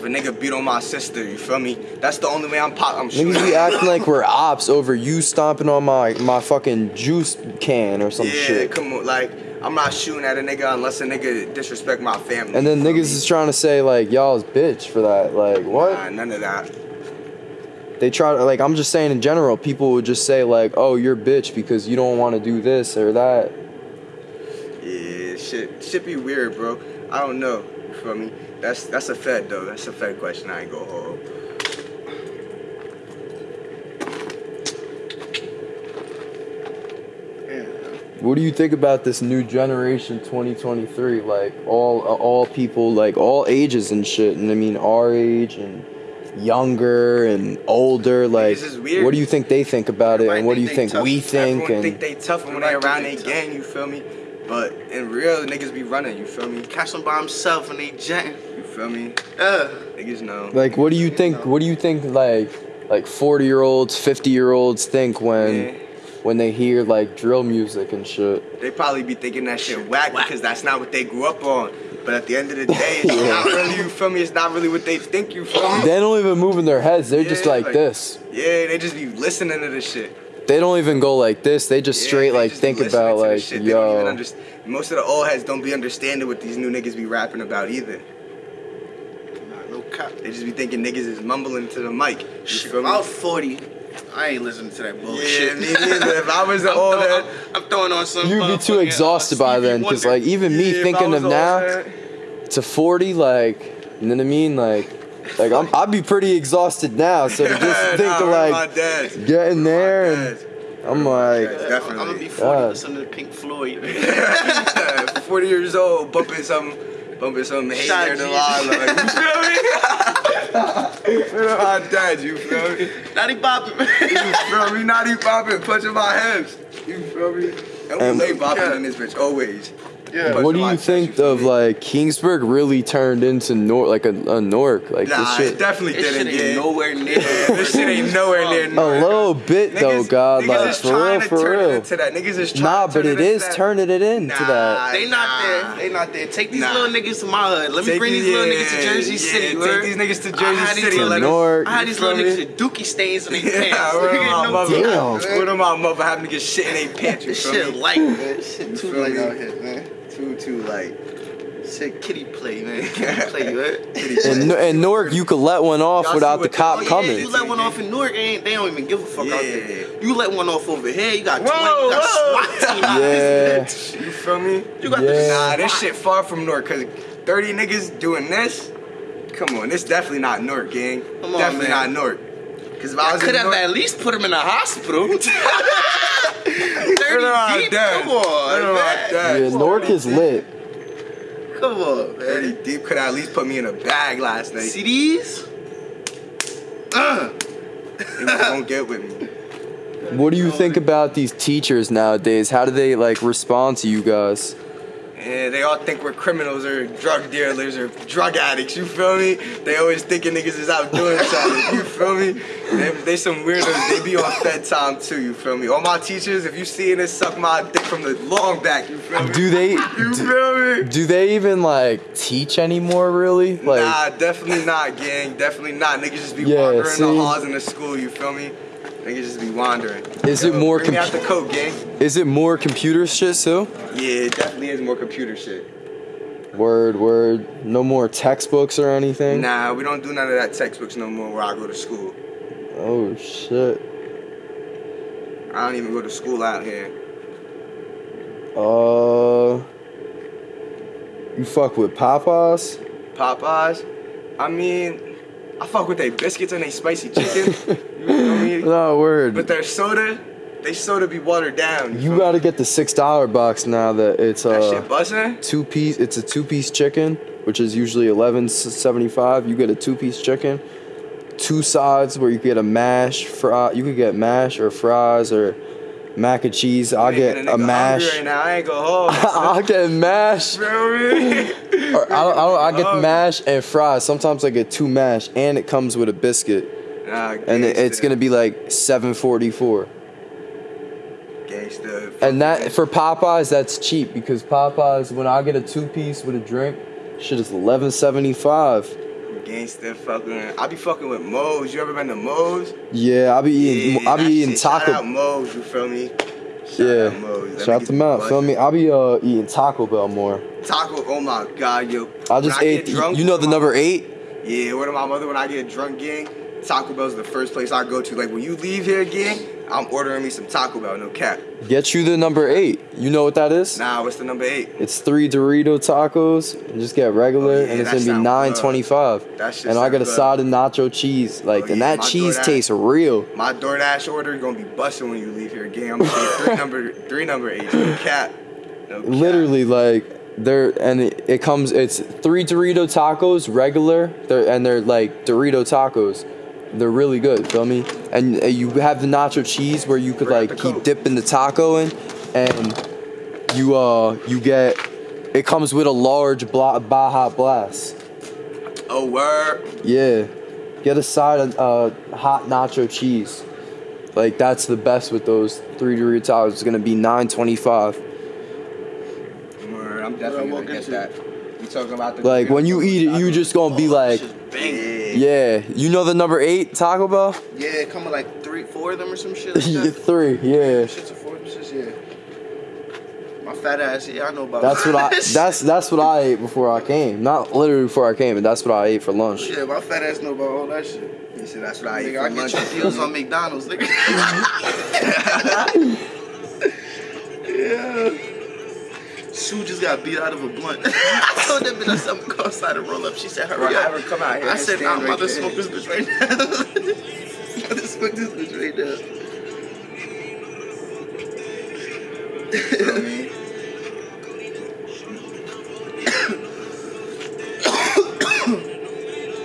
If a nigga beat on my sister, you feel me? That's the only way I'm pop. I'm shooting. niggas be acting like we're (laughs) ops over you stomping on my my fucking juice can or some yeah, shit. Yeah, come on, like I'm not shooting at a nigga unless a nigga disrespect my family. And then niggas me? is trying to say like y'all's bitch for that. Like what? Nah, none of that. They try to like I'm just saying in general, people would just say like, "Oh, you're bitch because you don't want to do this or that." Yeah, shit, shit be weird, bro. I don't know. You feel me? That's that's a fed though. That's a fed question. I ain't go hold. What do you think about this new generation 2023? Like all all people like all ages and shit. And I mean our age and younger and older like Niggas is weird. what do you think they think about it and what do you think think tough. we think Everyone and think they tough when they around they they gang. You feel me? But in real, niggas be running. You feel me? Catch him by himself and they jetting. You feel me? Uh, Niggas know. like what do you think what do you think like like 40 year olds 50 year olds think when Yeah. when they hear like drill music and shit They probably be thinking that shit whack because that's not what they grew up on. But at the end of the day, (laughs) it's not really, you feel me? It's not really what they think, you feel me? they don't even move in their heads they're just like like- this Yeah, they just be listening to this shit. they don't even go like this they just Yeah, straight they like just think about to like shit. They don't even yo underst- Most of the old heads don't be understanding what these new niggas be rapping about either. Nah, no cap. They just be thinking niggas is mumbling to the mic. You Shit, feel me? about 40, I ain't listening to that bullshit. Yeah, me neither. If I was an (laughs) I'm old throwing- I'm, I'm throwing on some. You'd be too exhausted uh, by Stevie then, because like even me Yeah, thinking of now head- to 40, like you know what I mean, like Like I'm, I'd be pretty exhausted now. So to just (laughs) think Nah, of like getting there and I'm like, Yeah. I'm gonna be 40 Yeah. listening to Pink Floyd. (laughs) 40 years old, bumping some, bumping some hey Shout there to Jesus. Like, (laughs) you feel me? Where my dad, you feel me? Not even bopping. You feel me? Not even bopping, punching my hips. You feel me? And we Um, lay bopping in this bitch always. Yeah. What do you think of like Keansburg really turned into Nor like a, a Nork like Nah, this it shit? definitely This shit didn't. ain't yeah. nowhere near. (laughs) This shit ain't nowhere near. A little bit though, God, niggas like is for trying real, to for turn it real. into that. Niggas is trying Nah, to but turn it into that. turning it into Nah, that. They not nah. there. They not there. Take these Nah. little niggas to my hood. Let me Take bring these these- little niggas to Jersey yeah, City. take word. these niggas to Jersey City, little let them- niggas- I had these little niggas with dookie stains in their (laughs) pants. word (laughs) You of get my no mother. Damn. Word of my mother having to get shit in their pants. This shit me? light, man. Shit too light out here, man. Too, too light. Shit kitty play, man. (laughs) Kitty play, right? In, in Newark, you could let one off Y'all without the cop oh, yeah, coming. You let one off in Newark, ain't they don't even give a fuck out there. You let one off over here, you got Whoa, 20, you got whoa. SWAT team out Yeah. this You feel me? You got Yeah. the Nah, this shit far from Newark, cause 30 niggas doing this. Come on, this definitely not Newark, gang. Come on, definitely man. not Newark. Cause if I I was could have Newark, at least put him in a hospital. (laughs) 30 Word of my deep? dad. Come on, Word of my man. dad. Yeah, Newark is lit. Come on, 30 man. deep could at least put me in a bag last night. See these? Uh. Niggas don't get with me. What do you think about these teachers nowadays? How do they like respond to you guys? Yeah, they all think we're criminals or drug dealers or drug addicts. You feel me? They always thinking niggas is out doing (laughs) something. You feel me? They, they some weirdos. They be on Fed time too. You feel me? All my teachers, if you seeing this, suck my dick from the long back. You feel me? Do they You do, feel me? do they even like teach anymore? Really? Like nah, definitely not, gang. Definitely not. Niggas just be Yeah, wandering see? the halls in the school. You feel me? Niggas just be wandering. Is it more Bring out the coke, gang. is it more computer shit too? Yeah, it definitely is more computer shit. Word, word. No more textbooks or anything. Nah, we don't do none of that textbooks no more where I go to school. Oh shit. I don't even go to school out here. Uh, you fuck with Popeyes? Popeyes. I mean, I fuck with their biscuits and they spicy chicken. you feel me? No word. But their soda, they soda be watered down. you feel gotta get the six dollar box now that it's that uh bussin'. two piece. It's a two piece chicken, which is usually eleven seventy five. You get a two piece chicken, two sides where you get a mash fry. You could get mash or fries or mac and cheese. I'll get a mash. Right now. I ain't go home. (laughs) I'll get mash. (laughs) or I I'll, I'll get mash and fries. Sometimes I get two mash, and it comes with a biscuit. Nah, and it's gonna be like 744. Gangsta. And that for Popeyes, that's cheap because Popeyes, when I get a two piece with a drink, shit is 1175 gangster fucking. I be fucking with Moe's. You ever been to Moe's? Yeah, I be eating. Yeah, I be eating taco. Shout out Moe's, you feel me? Shout yeah. Out Shout out to Mount. Feel me? I be uh eating Taco Bell more. Taco. Oh my god, yo. I just when ate. I drunk, you know the number eight. Yeah, what my mother when I get drunk, gang. Taco Bell's the first place I go to. Like when you leave here, gang, I'm ordering me some Taco Bell. No cap. Get you the number eight. You know what that is? Nah, what's the number eight? It's three Dorito tacos. And just get regular, Oh, yeah, and it's gonna be nine twenty five. nine good. twenty five. That shit And I got a side of nacho cheese. Oh, like, Oh, and that cheese DoorDash- tastes real. My DoorDash order gonna be busting when you leave here, gang. I'm gonna say three (laughs) number three number eight. No cap. No cap. literally like they're and it, it comes it's three dorito tacos regular they're and they're like dorito tacos they're really good feel me and uh, you have the nacho cheese where you could Bring out like keep dipping the taco in and you uh you get it comes with a large bla- baja blast Oh word. yeah get a side of uh hot nacho cheese like that's the best with those three dorito tacos it's gonna be 925 Word. I'm definitely gonna get that. You talking about the like when you eat it you just gonna be Oh, like shit's banging. Yeah. Yeah, you know the number eight Taco Bell? Yeah, it come with like three, four of them or some shit like (laughs) that. Three, yeah. Shit's a four, shit's, yeah. My fat ass, yeah, I know about That's what I. that. (laughs) That's that's what I ate before I came. Not literally before I came, but that's what I ate for lunch. Yeah, my fat ass know about all that shit. He said that's what I eat Nigga, I for get lunch. your deals on McDonald's, nigga. (laughs) yeah. Sue just got beat out of a blunt. (laughs) I told that bitch I I'm go outside and roll up. She said, hurry Bro, up. come out here I said, I'm about to smoke this bitch right now. (laughs) I'm about to smoke this bitch right now. You know I mean?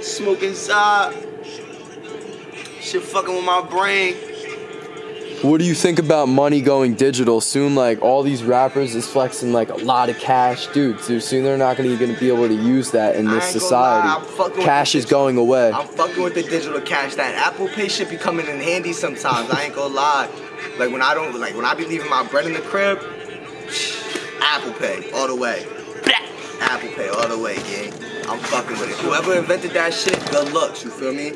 Smoke inside. Shit fucking with my brain. What do you think about money going digital soon? Like all these rappers is flexing like a lot of cash, dude. So soon they're not gonna gonna be able to use that in this ain't gonna lie, society. I'm fucking with Cash is going away. I'm fucking with the digital cash. That Apple Pay should be coming in handy sometimes. I ain't gonna lie. Like when I don't, like when I be leaving my bread in the crib, Apple Pay all the way. Apple Pay all the way, gang. I'm fucking with it. Whoever invented that shit, good looks. You feel me?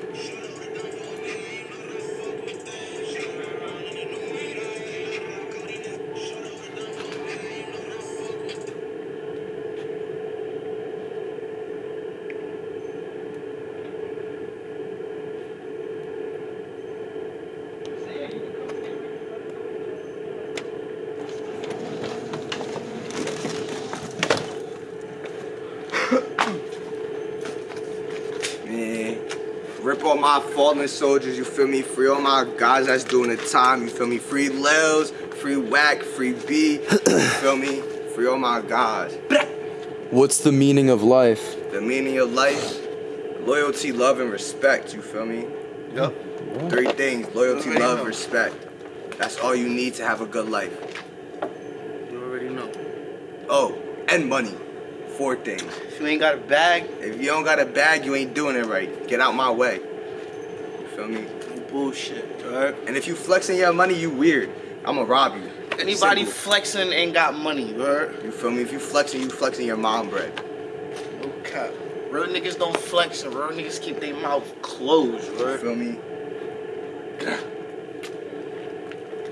My fallen soldiers, you feel me? Free all my guys that's doing the time, you feel me? Free Lils, free Whack, free B, you feel me? Free all my guys. What's the meaning of life? The meaning of life, loyalty, love, and respect, you feel me? Yup. Three things, loyalty, Already love, know. respect. That's all you need to have a good life. You already know. Oh, and money. Four things. If you ain't got a bag, If you don't got a bag, you ain't doing it right. Get out my way. You feel me? you bullshit. Alright? And if you flexing your money, you weird. I'ma rob you. Anybody Simple. flexing ain't got money, alright? You feel me? If you flexing, you flexing your mom bread. No cap. Real niggas don't flex and real niggas keep their mouth closed, You right? feel me? (clears throat)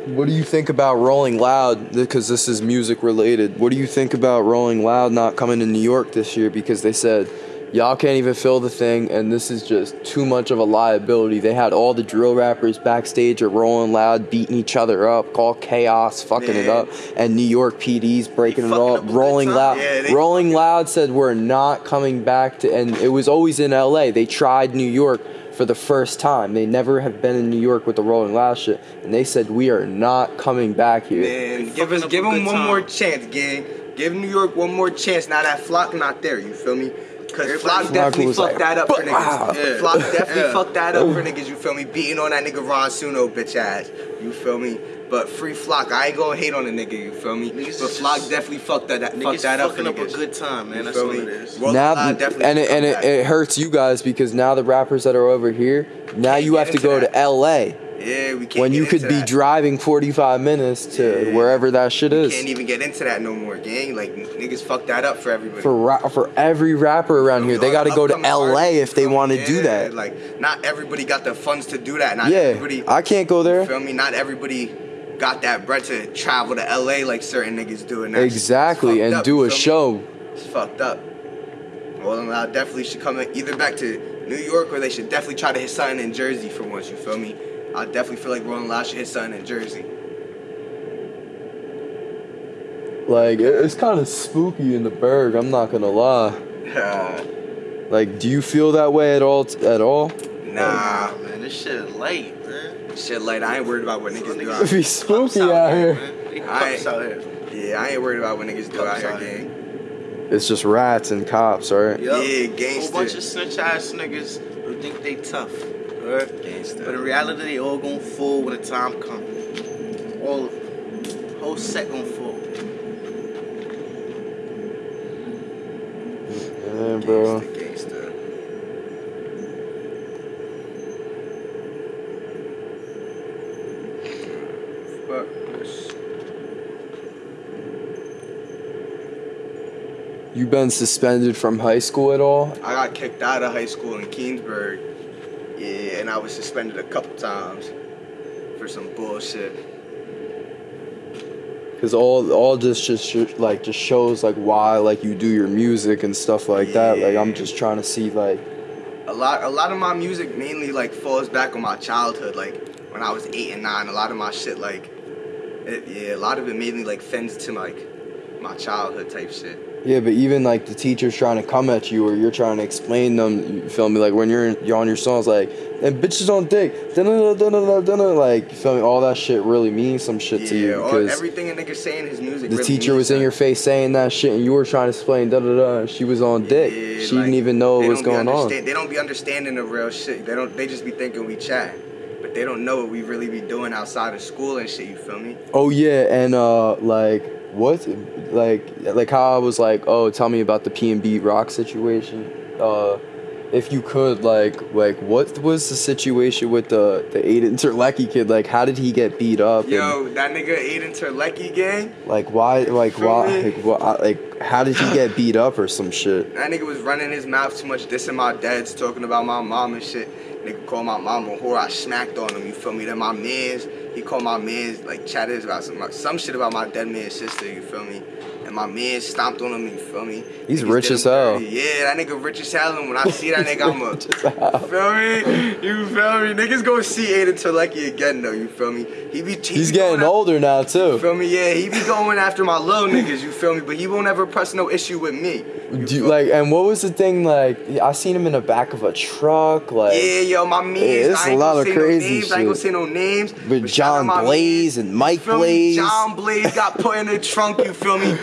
What do you think about Rolling Loud? Because this is music related. What do you think about Rolling Loud not coming to New York this year? Because they said y'all can't even fill the thing, and this is just too much of a liability. They had all the drill rappers backstage at Rolling Loud beating each other up, all chaos, fucking it up, and New York PD's breaking it fucking all. up Rolling. Loud, Yeah, Rolling Loud said we're not coming back to, and it was always in L.A. They tried New York for the first time. They never have been in New York with the Rolling Loud shit, and they said we are not coming back here. Man, give fucking us give them one time. more chance, gang. Give New York one more chance. Now that Flock not there, you feel me? Cause Flock Flock definitely was fucked like, that up for niggas. Yeah. Flock definitely Yeah. fucked that up for niggas, you feel me? Beating on that nigga Ron Suno bitch ass. You feel me? But free Flock, I ain't gonna hate on the nigga, you feel me? Niggas but is Flock just- definitely fucked that, that fucked Niggas that up for fucking up a niggas. good time, man. You That's feel what me? it is. Rolling now Loud definitely and it, should and come it, back. it hurts you guys because now the rappers that are over here now Can't you get have to into go that. to LA Yeah, we can't when you could be that. driving 45 minutes to Yeah. wherever that shit We is Can't even get into that no more, gang. Like niggas fucked that up for everybody. for ra- for every rapper around here they got to go to LA if they want to me? do that Like, not everybody got the funds to do that. Not yeah everybody. I can't go there feel me? Not everybody got that bread to travel to LA like certain niggas do. And exactly and up, do a me? show It's fucked up. Well, I definitely should come either back to New York or they should definitely try to hit something in Jersey for once. You feel me? I definitely feel like Rolling Loud should hit something in Jersey. like it's kind of spooky in the burg. I'm not gonna lie nah, (laughs) like do you feel that way at all t- at all nah, man, this shit is late, man. shit like I ain't worried about what niggas do. It'd Out be spooky out here man. They I- pups out here. Yeah, I ain't worried about what niggas do out here, out here. gang. it's just rats and cops right Yup. Yeah, Whole gangster. bunch of snitch ass niggas who think they tough. Alright? Gangsta. But in reality, they all gonna fall when the time comes. All of them. Whole set gonna fall. yeah bro Gangsta, gangsta. Fuck this. you been suspended from high school at all I got kicked out of high school in Keansburg. Yeah, and I was suspended a couple times for some bullshit. Cause all all this just like just shows like why like you do your music and stuff like that. Like I'm just trying to see like A lot, a lot of my music mainly like falls back on my childhood. Like when I was eight and nine, a lot of my shit like, it, yeah, a lot of it mainly like fends to like my childhood type shit. Yeah, but even like the teacher's trying to come at you or you're trying to explain them, you feel me? Like when you're you're on your songs, like and bitches on dick, dun dun dun dun like you feel me? All that shit really means some shit to you because everything a nigga saying his music. the really teacher was in your face saying that shit and you were trying to explain da da da. and She was on dick. Yeah, she like, didn't even know what was going on. They don't be understanding the real shit. They don't. They just be thinking we chat, but they don't know what we really be doing outside of school and shit. You feel me? Oh yeah, and uh, like what, like like how I was like, oh, tell me about the P and B rock situation. Uh, if you could, like, like what was the situation with the the Aiden (laughs) Terlecki kid? Like, how did he get beat up? and, Yo, that nigga Aiden Terlecki gang. like why, like why, me? like, why, like how did he (laughs) get beat up or some shit? That nigga was running his mouth too much, dissing my dads, talking about my mom and shit. Nigga called my mom a whore. I smacked on him. You feel me? Then my man's, he called my man's like chatted about some some shit about my dead man's sister. You feel me? My man stomped on him. You feel me? He's Niggas rich as hell. Yeah, that nigga rich as hell. And when I (laughs) see that nigga, I'm a. Rich as (laughs) hell. feel me? You feel me? Niggas gonna see Aiden Terlecki again though. You feel me? He be. He He's be getting after- older now you too. feel me? Yeah, he be going after my little (laughs) niggas, you feel me? But he won't ever press no issue with me. You Do you, like, and what was the thing? Like, I seen him in the back of a truck. Like, Yeah, yo, my eh, mans. it's I a lot of crazy no names. I ain't gonna say no names. With but John Blaze and Mike You feel me? Blaze. John Blaze got put in the trunk. You feel me?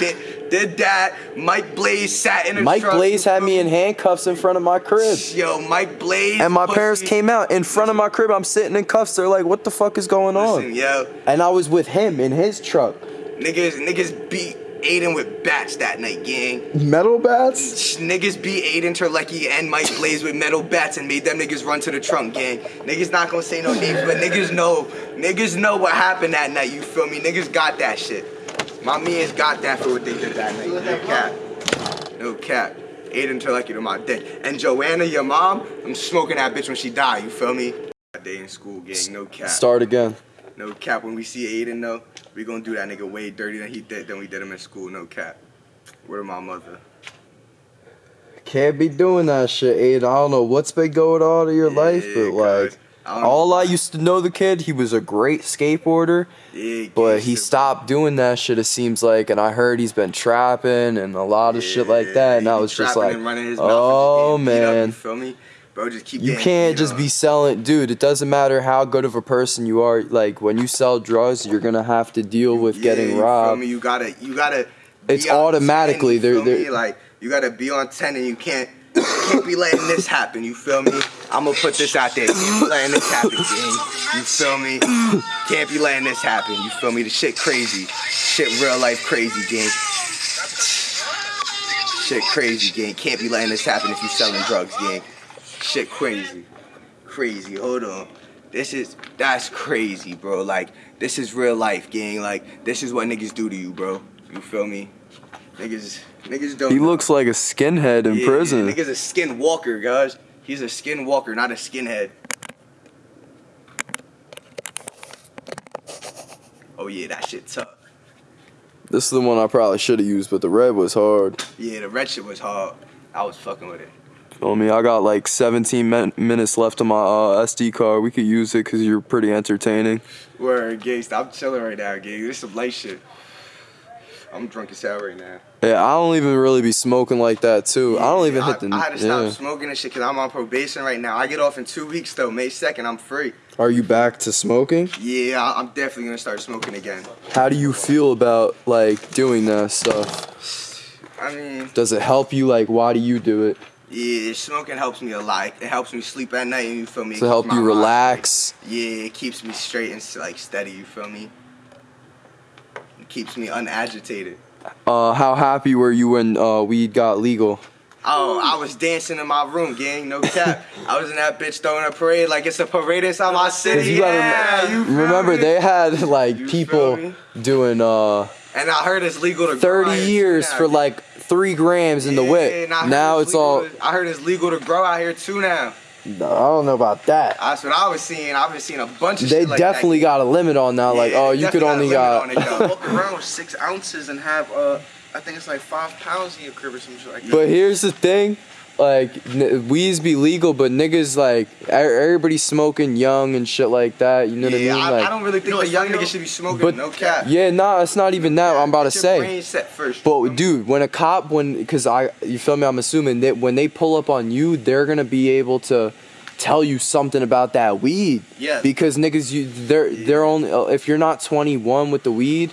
Did that? Mike Blaze sat in the Mike. Blaze had me in handcuffs in front of my crib. Yo, Mike Blaze. And my parents came out in front of my crib. I'm sitting in cuffs. They're like, what the fuck is going Listen, on? yo, And I was with him in his truck. niggas, niggas beat Aiden with bats that night, gang. Metal bats? Niggas beat Aiden Terlecki and Mike Blaze with metal bats and made them niggas run to the trunk, gang. Niggas not gonna say no names, but niggas know. Niggas know what happened that night, you feel me? Niggas got that shit. My mans got that for what they did that night. No cap. No cap. Aiden Terlecki to my dick. And Joanna, your mom, I'm smoking that bitch when she die, you feel me? That day in school, gang, no cap. Start again. No cap. When we see Aiden though, we gonna do that nigga way dirty than he did than we did him in school. No cap. Where my mother? Can't be doing that shit, Aiden. I don't know what's been going on in your life, Yeah, but like, I know. all I used to know the kid, he was a great skateboarder, Yeah, but he stopped doing that shit, it seems like. And I heard he's been trapping and a lot of shit like that. And I was just like, and running his mouth and oh just up, man. you feel me? Bro, just keep You getting can't just up. be selling, dude. It doesn't matter how good of a person you are. Like when you sell drugs, you're gonna have to deal with Yeah, getting robbed. You gotta, you gotta. be It's on 10, automatically, you they're- they're- like you gotta be on ten, and you can't. Can't be letting this happen, you feel me? I'm gonna put this out there. Can't be letting this happen, gang. You feel me? Can't be letting this happen, you feel me? The shit crazy. Shit real life crazy, gang. Shit crazy, gang. Can't be letting this happen if you selling drugs, gang. Shit crazy. Crazy. Hold on. This is that's crazy, bro. Like this is real life, gang. Like this is what niggas do to you, bro. You feel me? Niggas niggas don't He know. looks like a skinhead in Yeah, prison. Nigga's a skin walker, guys. He's a skin walker, not a skinhead. Oh yeah, that shit tough. This is the one I probably should have used, but the red was hard. Yeah, the red shit was hard. I was fucking with it. Feel me? I got like 17 min- minutes left on my uh, SD card. We could use it because you're pretty entertaining. Word, gay. Stop chilling right now, gay. This some light shit. I'm drunk as hell right now. Yeah, I don't even really be smoking like that too. I don't even Yeah, hit the. I, I had to stop yeah. smoking and shit because I'm on probation right now. I get off in two weeks though. May 2nd, I'm free. Are you back to smoking? Yeah, I- I'm definitely gonna start smoking again. How do you feel about like doing that stuff? I mean, Does it help you? Like, why do you do it? yeah, smoking helps me a lot. It helps me sleep at night. You feel me? To help you my mind relax? Yeah, it keeps me straight and like steady. You feel me? It keeps me unagitated. Uh, how happy were you when uh, weed got legal? Oh, I was dancing in my room, gang. No cap. I was in that bitch throwing a parade like it's a parade inside my city. you gotta yeah, you Remember, me? they had like You people doing uh And I heard it's legal to 30 out years too for now. like three grams in the Yeah, whip. and I heard Now it's legal all. to- I heard it's legal to grow out here too now. I don't know about that. That's what I was seeing. I've been seeing a bunch of They shit like definitely that. got a limit on now. Like, oh, you could only got a got. limit on it. (laughs) Walk around with six ounces and have uh, I think it's like five pounds in your crib or some shit like that. But here's the thing, like n- weeds be legal, but niggas like everybody smoking young and shit like that. You know yeah, what I I, mean? Like, I don't really think No, a young nigga should be smoking. But- no cap. yeah, nah, it's not even that. I'm about to Get your say. brain set first. But dude, when a cop, when because I, you feel me? I'm assuming that when they pull up on you, they're gonna be able to tell you something about that weed. Yeah. Because niggas, you they're they're only uh, if you're not 21 with the weed.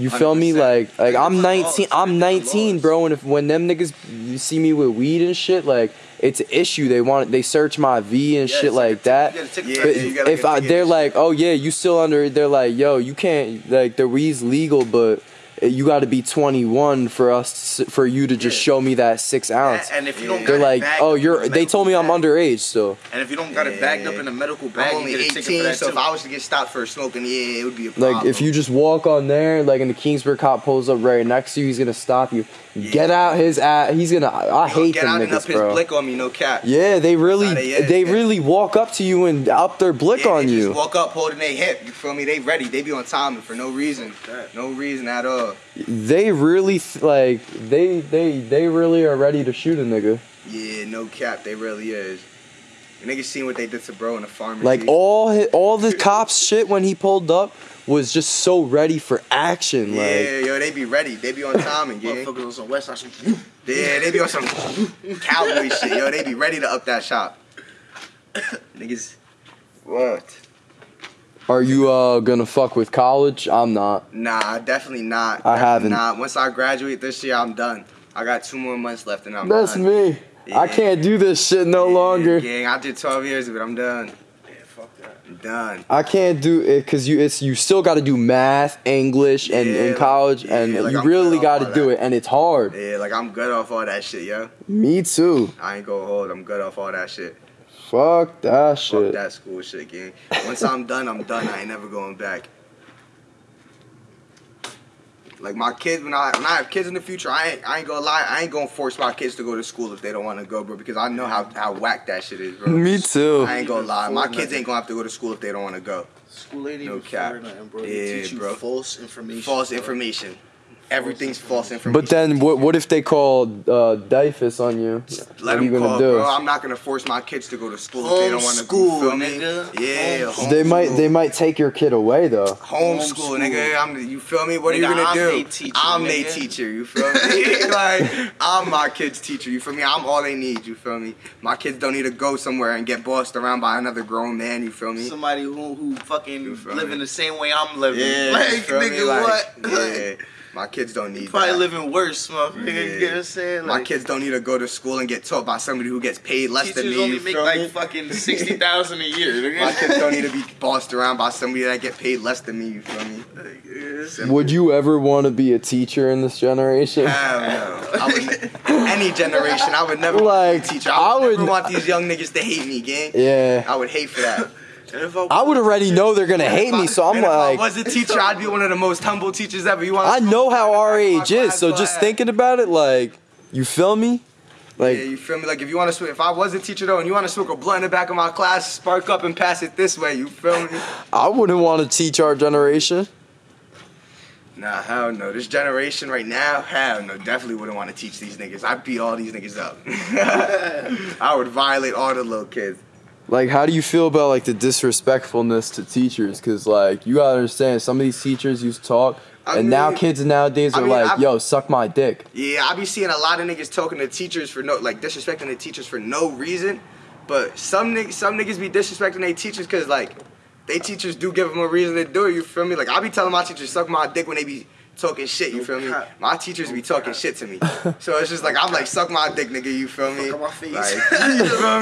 You feel me? 100%. Like like I'm 19. laws, I'm 19, bro. And if when them niggas you see me with weed and shit, like it's an issue. They want they search my V and Yeah, shit like that. you gotta take a Yeah, But ticket. you gotta if get I, they're like, oh yeah, you still under, they're like, yo, you can't, like the weed's legal, but you got to be 21 for us, to, for you to just Yeah. show me that six ounce. And if you don't, They're got like, bagged oh, you're. They told me I'm underage, so And if you don't got it bagged up in a medical bag, I'm only you get a ticket for 18, that so too. if I was to get stopped for smoking, yeah, it would be a problem. like if you just walk on there, like, and the Keansburg cop pulls up right next to you, he's gonna stop you. Get out his ass. He's gonna. I hate get them out and up niggas, his bro. blick on me, no cap. Yeah, they really, they they really walk up to you and up their blick Yeah, on they you. Just walk up holding their hip. You feel me? They ready. They be on time for no reason. No reason at all. They really like they they they really are ready to shoot a nigga. Yeah, no cap. They really is. Niggas seen what they did to bro in the pharmacy. Like all hi- all the (laughs) cops shit when he pulled up was just so ready for action. Yeah, Like yo, they be ready. They be on (laughs) time and gang. Motherfuckers on some West Side. some- Yeah, they be on some cowboy shit. Yo, they be ready to up that shop. (coughs) Niggas. What? are you uh gonna fuck with college? I'm not. Nah, definitely not. I Definitely haven't. Not. Once I graduate this year, I'm done. I got two more months left and I'm That's done. me. I can't do this shit no Yeah, longer. Gang, I did 12 years of it. I'm done. Yeah, fuck that. I'm done. I can't do it because you it's you still got to do math, English, and Yeah, in college, yeah, and like you I'm really got to do that. it, and it's hard. Yeah, like I'm good off all that shit, yo. Me too. I ain't gonna hold. I'm good off all that shit. Fuck that shit. Fuck that school shit, gang. Once I'm done, I'm done. I ain't never going back. Like my kids, when I when I have kids in the future, I ain't I ain't gonna lie. I ain't gonna force my kids to go to school if they don't want to go, bro. Because I know how how whack that shit is, bro. (laughs) Me too. I ain't gonna lie. My kids ain't gonna have to go to school if they don't want to go. School ain't No even cap. for nothing, bro. They Yeah, teach you bro. false information. False bro. information. Everything's false information. But then what what if they call uh DYFS on you? Let what are them you gonna call, do? bro. I'm not gonna force my kids to go to school if they don't want to. Homeschool, feel me? nigga. Yeah, Homeschool. They might they might take your kid away though. homeschool, Homeschool. nigga. I'm, you feel me? What are you gonna I'm do? they teacher, I'm they teacher. You feel me? (laughs) (laughs) like I'm my kid's teacher. You feel me? I'm all they need. You feel me? My kids don't need to go somewhere and get bossed around by another grown man. You feel me? Somebody who who fucking living me? the same way I'm living. Yeah, like you feel me? nigga, Like, what? Yeah, (laughs) my kids don't need Probably that. living worse, motherfucker. Yeah. You get what I'm saying? my Like, kids don't need to go to school and get taught by somebody who gets paid less than teachers me. only make like me? fucking sixty thousand a year. (laughs) My kids don't need to be bossed around by somebody that get paid less than me. You feel me? Simple. Would you ever want to be a teacher in this generation? Hell no. I would, any generation, I would never Like, want to be a teacher. I I would, would- never want these young niggas to hate me, gang. Yeah. I would hate for that. I would already know they're gonna hate me, so I'm And if I was a teacher, I'd be one of the most humble teachers ever. You want? I know how our age is, so just thinking about it, like, you feel me? Like, yeah, you feel me? Like if you want to smoke, if I was a teacher though, and you want to smoke a blunt in the back of my class, spark up and pass it this way. You feel me? I wouldn't want to teach our generation. Nah, hell no. This generation right now, hell no. Definitely wouldn't want to teach these niggas. I'd beat all these niggas up. (laughs) I would violate all the little kids. Like, how do you feel about like the disrespectfulness to teachers? Cause like you gotta understand, some of these teachers used to talk, I and now kids nowadays I are mean, like, I've- "Yo, suck my dick." Yeah, I be seeing a lot of niggas talking to teachers for no, like disrespecting the teachers for no reason. But some niggas, some niggas be disrespecting their teachers because like, they teachers do give them a reason to do it. You feel me? Like I be telling my teachers suck my dick when they be talking shit. You No feel me? My teachers be talking shit to me. So it's just like I'm like suck my dick, nigga. You feel me? Fuck on my face. Like, (laughs) (laughs) you feel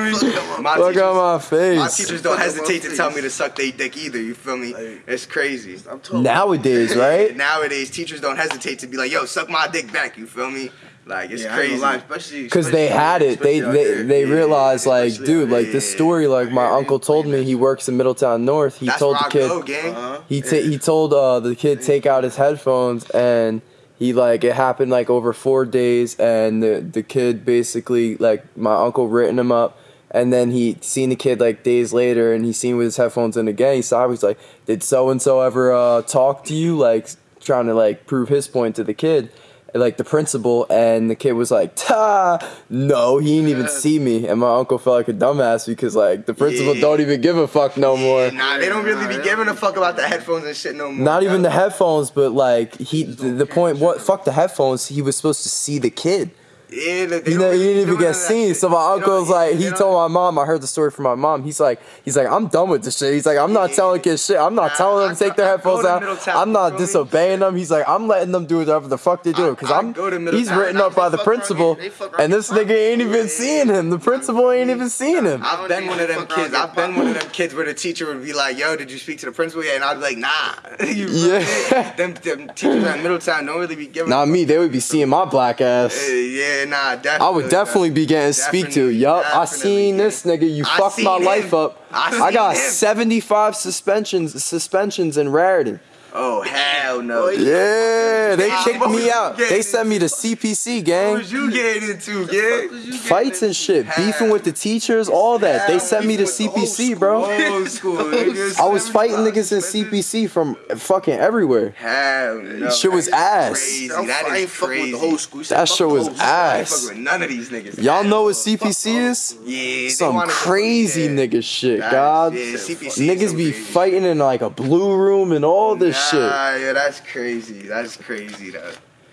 me? My Look teachers, my face. my teachers don't Fuck hesitate to face. tell me to suck their dick either. You feel me? Like- It's crazy. I'm. Nowadays, (laughs) right? Nowadays, teachers don't hesitate to be like, "Yo, suck my dick back." You feel me? Like it's Yeah, crazy. gonna especially Because they had it. They they, they Yeah, realized like, dude, out like this story. Like my Yeah, uncle told me he works in Middletown North. He That's told the kid. go, gang. Uh-huh. He ta- he told uh, the kid take out his headphones and he like it happened like over four days and the the kid basically like my uncle written him up and then he seen the kid like days later and he seen with his headphones in again he saw he's like did so and so ever uh, talk to you like trying to like prove his point to the kid like the principal, and the kid was like, "Ta, no, he didn't even see me." And my uncle felt like a dumbass because like the principal Yeah. don't even give a fuck no more. Nah, they don't really be Nah, giving a fuck about the headphones and shit no more. Not even the headphones, but like he, the, the point, what? Fuck the headphones. He was supposed to see the kid. Yeah, they, they You know, really he didn't even get none of that seen. shit. So my uncle's uncle don't- like, he told my mom. I heard the story from my mom. He's like, he's like, I'm done with this shit. He's like, I'm not telling kids shit. I'm not Nah, telling them to take their headphones out. I'm not you disobeying them. He's like, I'm letting them do whatever the fuck they do. Cause I I'm, go to he's Middletown. written up by the principal, here. They fuck around and this nigga ain't even seeing him. The principal ain't even seeing him. I've been one of them kids. I've been one of them kids where the teacher would be like, "Yo, did you speak to the principal yet?" And I'd be like, "Nah." (laughs) You feel me? Yeah. Them, them teachers at Middletown don't really be giving. Not me. They would be seeing my black ass. yeah, nah, definitely. I would definitely be getting speak to. Definitely, Yup, I definitely. seen this nigga. You I fucked my seen life up. I I got him. 75 suspensions suspensions in Raritan. Oh hell no. Yeah, they kicked me out. They sent me to CPC, gang. What gang. was you getting into, yeah? Fights and shit, beefing with the teachers, all that. They sent me to CPC, bro. Old school. I was fighting niggas in CPC from fucking everywhere. Hell no. Shit was ass. Crazy. I'm, That I is ain't crazy. the whole school. He said, That fuck shit was whole school. I ain't ass. none of these niggas. Y'all know what CPC is? Yeah. Some crazy yeah. nigga shit, God. yeah, CPC is Niggas be fighting in like a blue room and all this shit. Yeah, that's crazy. That's crazy though.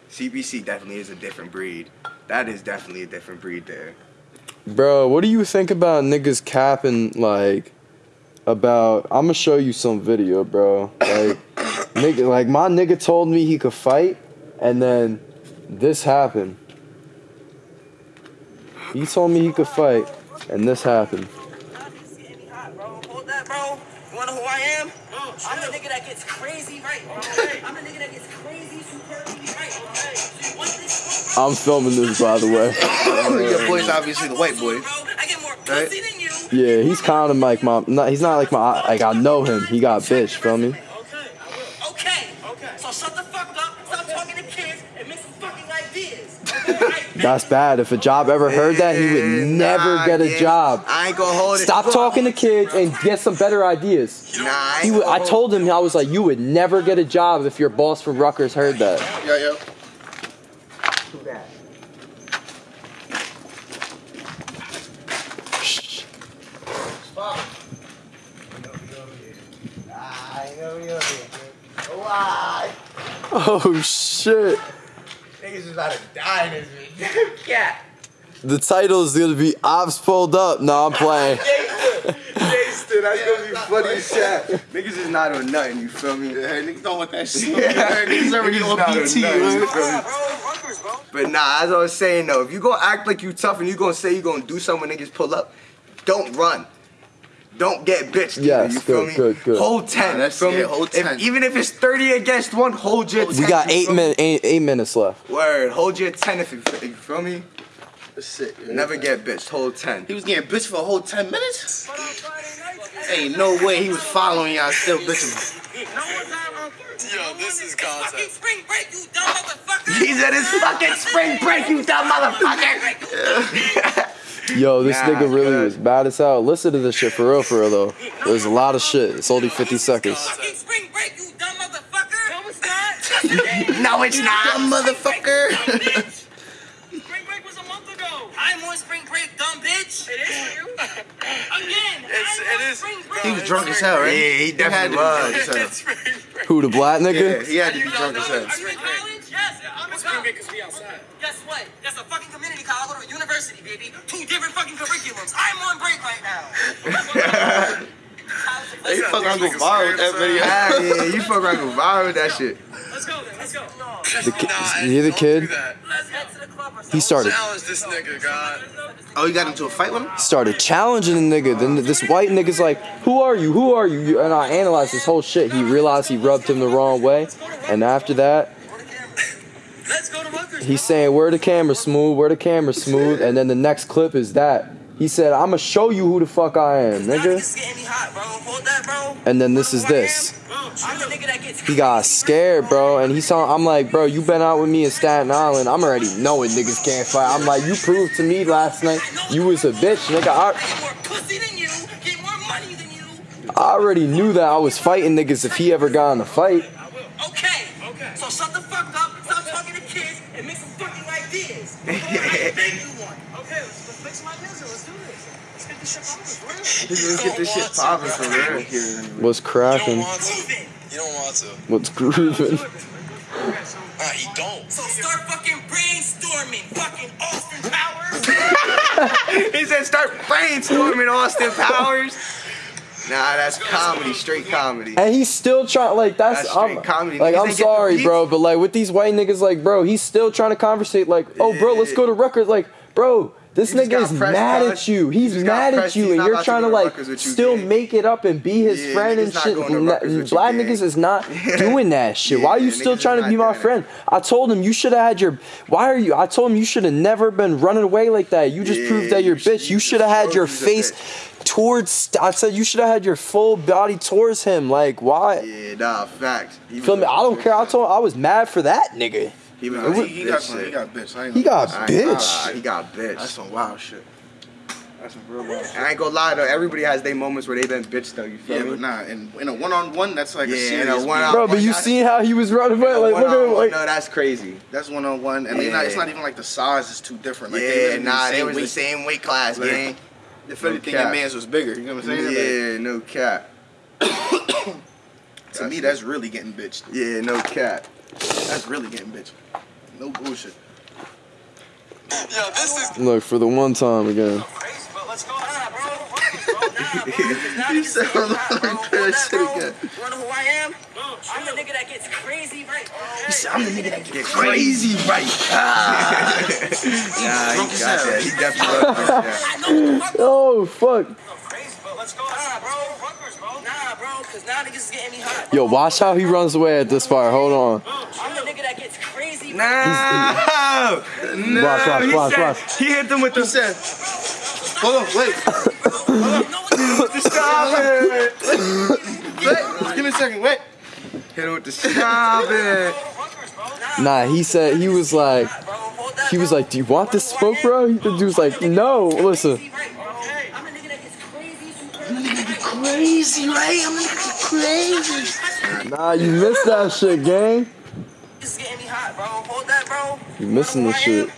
CPC definitely is a different breed. That is definitely a different breed there. Bro, what do you think about niggas capping like about I'm gonna show you some video, bro. Like (coughs) nigga like my nigga told me he could fight and then this happened. He told me he could fight and this happened. Hold that, bro. You wanna know who I am? Oh, I'm the nigga that gets crazy right. I'm the nigga that gets crazy superbly right. So this? I'm filming this by the way. (laughs) Your boy's obviously the white boy. Bro, I get more Right. pussy than you. Yeah, he's kind of like my not he's not like my like I know him. He got bitch, feel me? That's bad. If a job ever heard that, he would eh, never nah, get a yeah. job. I ain't gonna hold it. Stop talking to kids and get some better ideas. Nah, I, He would, I told him I was like, you would never get a job if your boss from Rutgers heard that. Yeah, yeah. (laughs) Oh shit! Niggas is about to die in this video. Yeah. The title is gonna be "Ops pulled up." No, I'm playing. (laughs) Gangster, that's gonna be funny as shit. Niggas is not on nothing, you feel me? Yeah, niggas don't want that shit. Yeah. Niggas already Niggas on not on BT, nothing, you feel me? Bro, Rutgers, bro. But nah, as I was saying though, if you gonna act like you tough and you gonna say you gonna do something when niggas pull up, don't run. Don't get bitched. either, Yes, you feel good, me? good, good. Hold ten. That's- feel me? yeah, hold If- 10. even if it's thirty against one, hold your. 10, We got eight feel minutes. Eight, eight minutes left. Word, hold your ten if you, if you feel me. That's it. yeah. Never get bitched. Hold ten. He was getting bitched for a whole 10 minutes? Ain't no way he was following y'all still bitching. Yo, this is concept. Spring break, you dumb motherfucker. He said it's fucking spring break, you dumb motherfucker. (laughs) Yo, this Nah, nigga really good. was bad as hell. Listen to this shit for real, for real though. There's a lot of shit. It's only 50 seconds. Fucking spring break, you dumb motherfucker. No, it's not. (laughs) no, it's not. Dumb motherfucker. (laughs) Spring break was a month ago. I'm on spring break, dumb bitch. It is for you. Again, It's- I'm it on is- spring break. He was drunk as hell, right? Yeah, he had definitely to be was. drunk as hell. (laughs) It's spring break. Who the black Yeah, nigga? he had to be drunk as hell. That's a fucking community college. I go to a university, baby. Two different fucking curriculums. I'm on break right now. (laughs) They fuck around go viral with that video. Ah, yeah, you fuck around go viral with that shit. Let's go then. Let's go. The ki- Nah, you the kid? Let's head to the club or He started Challenge this nigga, God. Oh, you got into a fight with him? started challenging the nigga. Then this white nigga's like, "Who are you? Who are you?" And I analyzed this whole shit. He realized he rubbed him the wrong way, and after that, Let's go to Rutgers. He's saying, "Where the camera smooth? Where the camera smooth?" And then the next clip is that he said, "I'm gonna show you who the fuck I am, nigga." It's getting me hot, that. And then this is Who I am? this. I'm the nigga that gets He got scared, bro, and he saw I'm like, bro, you been out with me in Staten Island. I'm already knowing niggas can't fight. I'm like, you proved to me last night you was a bitch, nigga. I, Get more pussy than you. Get more money than you. I already knew that I was fighting niggas if he ever got in a fight. Okay. Okay. So shut the Let's get this shit popping for real. Let's get this shit popping for real. What's You don't cracking? want to. Move it. You don't want to. What's grooving? Okay, so Nah, he don't. So start fucking brainstorming, fucking Austin Powers. (laughs) He said start brainstorming Austin Powers. Nah, that's comedy, straight comedy. And he's still trying, like that's, That's I'm, comedy. like Niggas I'm ain't get the sorry, bro, but like with these white niggas, like bro, he's still trying to conversate. Like, oh, bro, let's go to Rutgers. Like, bro, this You nigga is mad at you. He's mad at you, and you're trying to to like Rutgers with you, still make it up and be his Yeah, friend and shit. going to Nah, Rutgers with you, Black niggas is not doing that shit. Why are you still trying to be my friend? I told him you should have had your. Why are you? I told him you should have never been running away like that. You just Yeah, proved that you're you bitch. You should have had your face towards. I said you should have had your full body towards him. Like why? Yeah, nah, facts. He Feel me? a I don't bitch, care. I man. told. I was mad for that nigga. He was Nah, a he, he got bitch he got bitch. He got bitch. he got bitch. That's some wild shit. That's some real wild shit. I ain't gonna lie though. Everybody has their moments where they been bitch though. You feel Yeah, me? but nah, in, in a one-on-one, that's like Yeah, a in serious a one-on- beef. Bro, but you seen how he was running away? Like, look at him. One-on-one, Like, no, that's crazy. That's one-on-one, and they not, it's not even like the size is too different. Like, they yeah, literally nah, the they same was weight. the same weight class, Like, gang. If No anything, cap. that man's was bigger. You know what I'm saying? Like, Yeah, no cap. (coughs) to me, that's really getting bitched. Yeah, no cap. That's really getting bitched. No bullshit. Yo, this is. look for the one time again. You niggas said getting all the hot, bro. that, shit again. You wanna know who I am? I'm the nigga that gets crazy right. Hey. I'm the nigga that gets crazy right. Ah. (laughs) nah, he got hell. that. He definitely got that. (laughs) I know what the fuck. Oh fuck. crazy, but let's go. Nah, bro. Rutgers, bro. Nah, bro. Cause now niggas is getting me hot. Yo, watch how he runs away at this part. Hold on. I'm the nigga that gets crazy. No, no. Watch, watch, he watch, said- watch. He hit them with He the said, hold on, wait, You know what the fuck? stop it. wait, give me a second, wait. Hit him with the stop it. Nah, he said he was like, Bro, hold that, he was like, do you want this smoke, bro? The dude's like, no. Listen. Crazy right. I'm the nigga that crazy, right? I'm the nigga crazy. Nah, you missed that shit, gang. This is getting me hot, bro. Hold that, bro. You missing know this who I am? shit.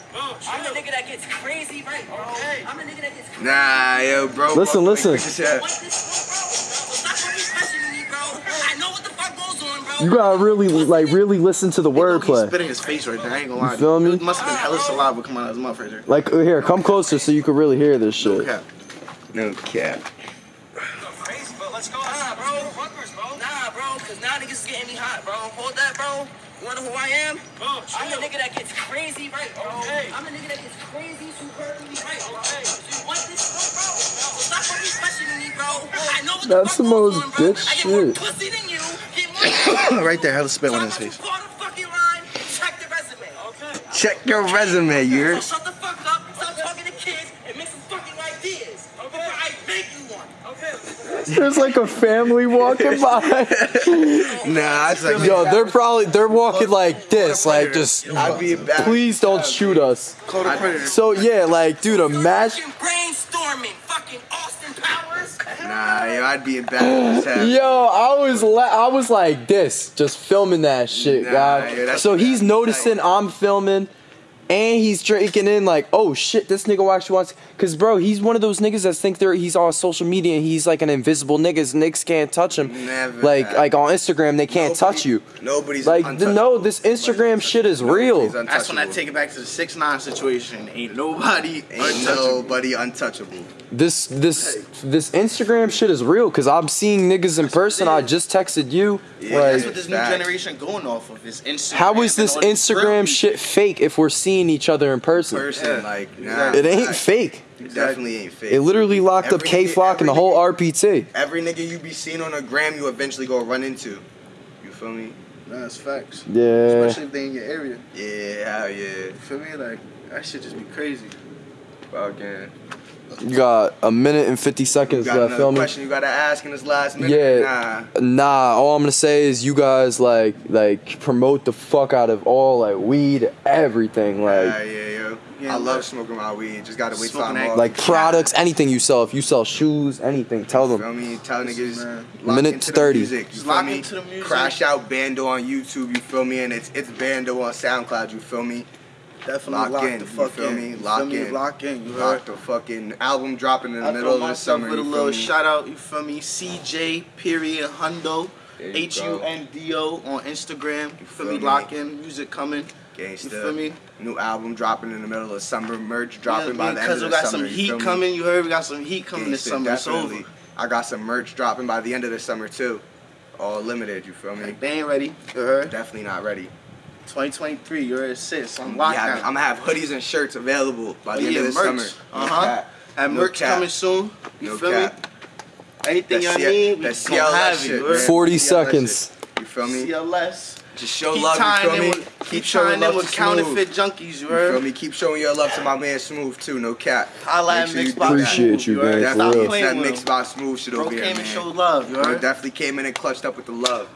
I'm the nigga that gets crazy right, bro. I'm the nigga that gets crazy. Nah, yo, bro. Listen, fuck listen. with this shit. What this for, bro? Stop fucking questioning me, bro. I know what the fuck goes on, bro. You gotta really, like, really listen to the He's wordplay. spitting his face right there. I ain't gonna lie. You feel me? It must have been hella saliva coming out of his mouth right there. Like, uh, here, come closer so you can really hear this shit. No shit. cap. No cap. Let's go. Nah, bro. Rutgers, bro. Nah, bro, cause now niggas is getting me hot, bro. Hold that, bro. You wanna know who I am? I'm the nigga that gets crazy right, bro. Okay. I'm the nigga that gets crazy, superbly right, bro. You That's the the most on, bitch I get more shit. pussy than you. Get more (coughs) right there, hella spit on his Talk face. about the. Check the resume. Okay. Check your resume, you heard? So shut the fuck up. Stop talking to kids and make some fucking ideas. Okay. Before I make you one. Okay. There's like a family walking (laughs) by. Nah, I feel Yo, they're probably they're walking like this, like just I'd be please don't shoot us. Call the predator. So yeah, like dude, imagine. Fucking brainstorming. Fucking Austin Powers. Nah, yo, I'd be in bad. Yo, I was la- I was like this, just filming that shit, Nah, God. that's- so he's noticing I'm filming, and he's drinking in like, oh shit, this nigga actually wants. Cause bro, he's one of those niggas that think they're he's on social media and he's like an invisible niggas. Niggas can't touch him. Never Like have. like on Instagram, they can't touch you. Nobody's Like the, no, this Instagram shit is real. That's when I take it back to the six nine situation. Ain't nobody Ain't untouchable. nobody untouchable. This this this Instagram shit is real because I'm seeing niggas in person. I just texted you. Yeah, That's what this new generation going off of is Instagram. how is this and all these Instagram shit fake if we're seeing each other in person? Person, Yeah. like, nah. It ain't facts. fake. It definitely ain't fake. It literally locked up Kay Flock and the whole RPT. Every nigga you be seeing on a gram, you eventually gonna run into. You feel me? Nah, that's facts. Yeah. Especially if they in your area. Yeah, hell yeah. You feel me? Like that shit just be crazy. Fucking. You got a minute and 50 seconds got left another filming. question you gotta ask in this last minute? Yeah. Nah, all I'm gonna say is you guys like like promote the fuck out of all like weed, everything. Like yeah, yeah, yo. Yeah, I love smoking my weed. Just gotta wait till Smoking I'm like products, anything you sell. If you sell shoes, anything, tell You them. feel me? Tell niggas. man. lock Minute into 30. The music, you Just feel lock me? into the music. Crash out Bando on YouTube. You feel me? And it's it's Bando on SoundCloud. You feel me? Definitely Lock lock, in, the you feel in. me? You Lock feel me? in. Lock in. You Lock heard? the fucking album dropping in the I middle of the summer. with a little me? shout out. You feel me? CJ period Hundo. H U N D O on Instagram. You feel feel me? me? Lock in. Music coming. Gangsta. You feel me? New album dropping in the middle of summer. Merch dropping yeah, by the end because of we the got summer. some you heat feel me? coming. You heard we got some heat coming this Gangsta, summer. It's definitely. I got some merch dropping by the end of the summer too. All limited. You feel me? Like, they ain't ready. You heard? Definitely not ready. 2023. You heard? Sis. I'm I'm locked having- down. I'm gonna have hoodies and shirts available by Oh, the end yeah, of the merch. summer. No Uh-huh. cap. Have No merch cap. coming soon. You No feel cap. me? Anything That y'all need, we that gonna have it. you 40 Yeah, that seconds. You feel me? CLS. Just show Keep love. You feel in me? with, keep Keep showing tying in love with counterfeit junkies. You You feel me? Keep showing your love to my man Smooth too. No cap. I Make at sure you Mixbox do that. Appreciate you, heard? man, That's how real. that Playing with mixed by Smooth shit Bro over here, came man. and showed love. You Bro heard? definitely came in and clutched up with the love.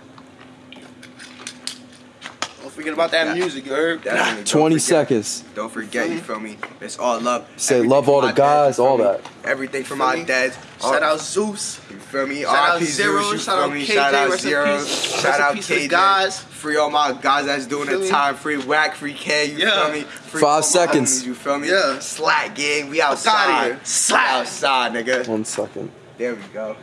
Don't forget about that Yeah. music. You heard? Definitely. Don't 20 forget. seconds. Don't forget, you feel me? It's all love. Say Everything love all the guys, dads, all me? that. Everything for my me? dads. Shout out Zeus. You feel me? Shout out Zero, Zeros, you shout feel out me? KJ, Shout out rest Zero. Shout out peace to the KJ. guys. Free all my guys that's doing the time. Free whack, free K. You Yeah. feel me? Free Five seconds. homies, you feel me? Yeah. Slack gang. We outside. Slack. Outside, nigga. One second. There we go.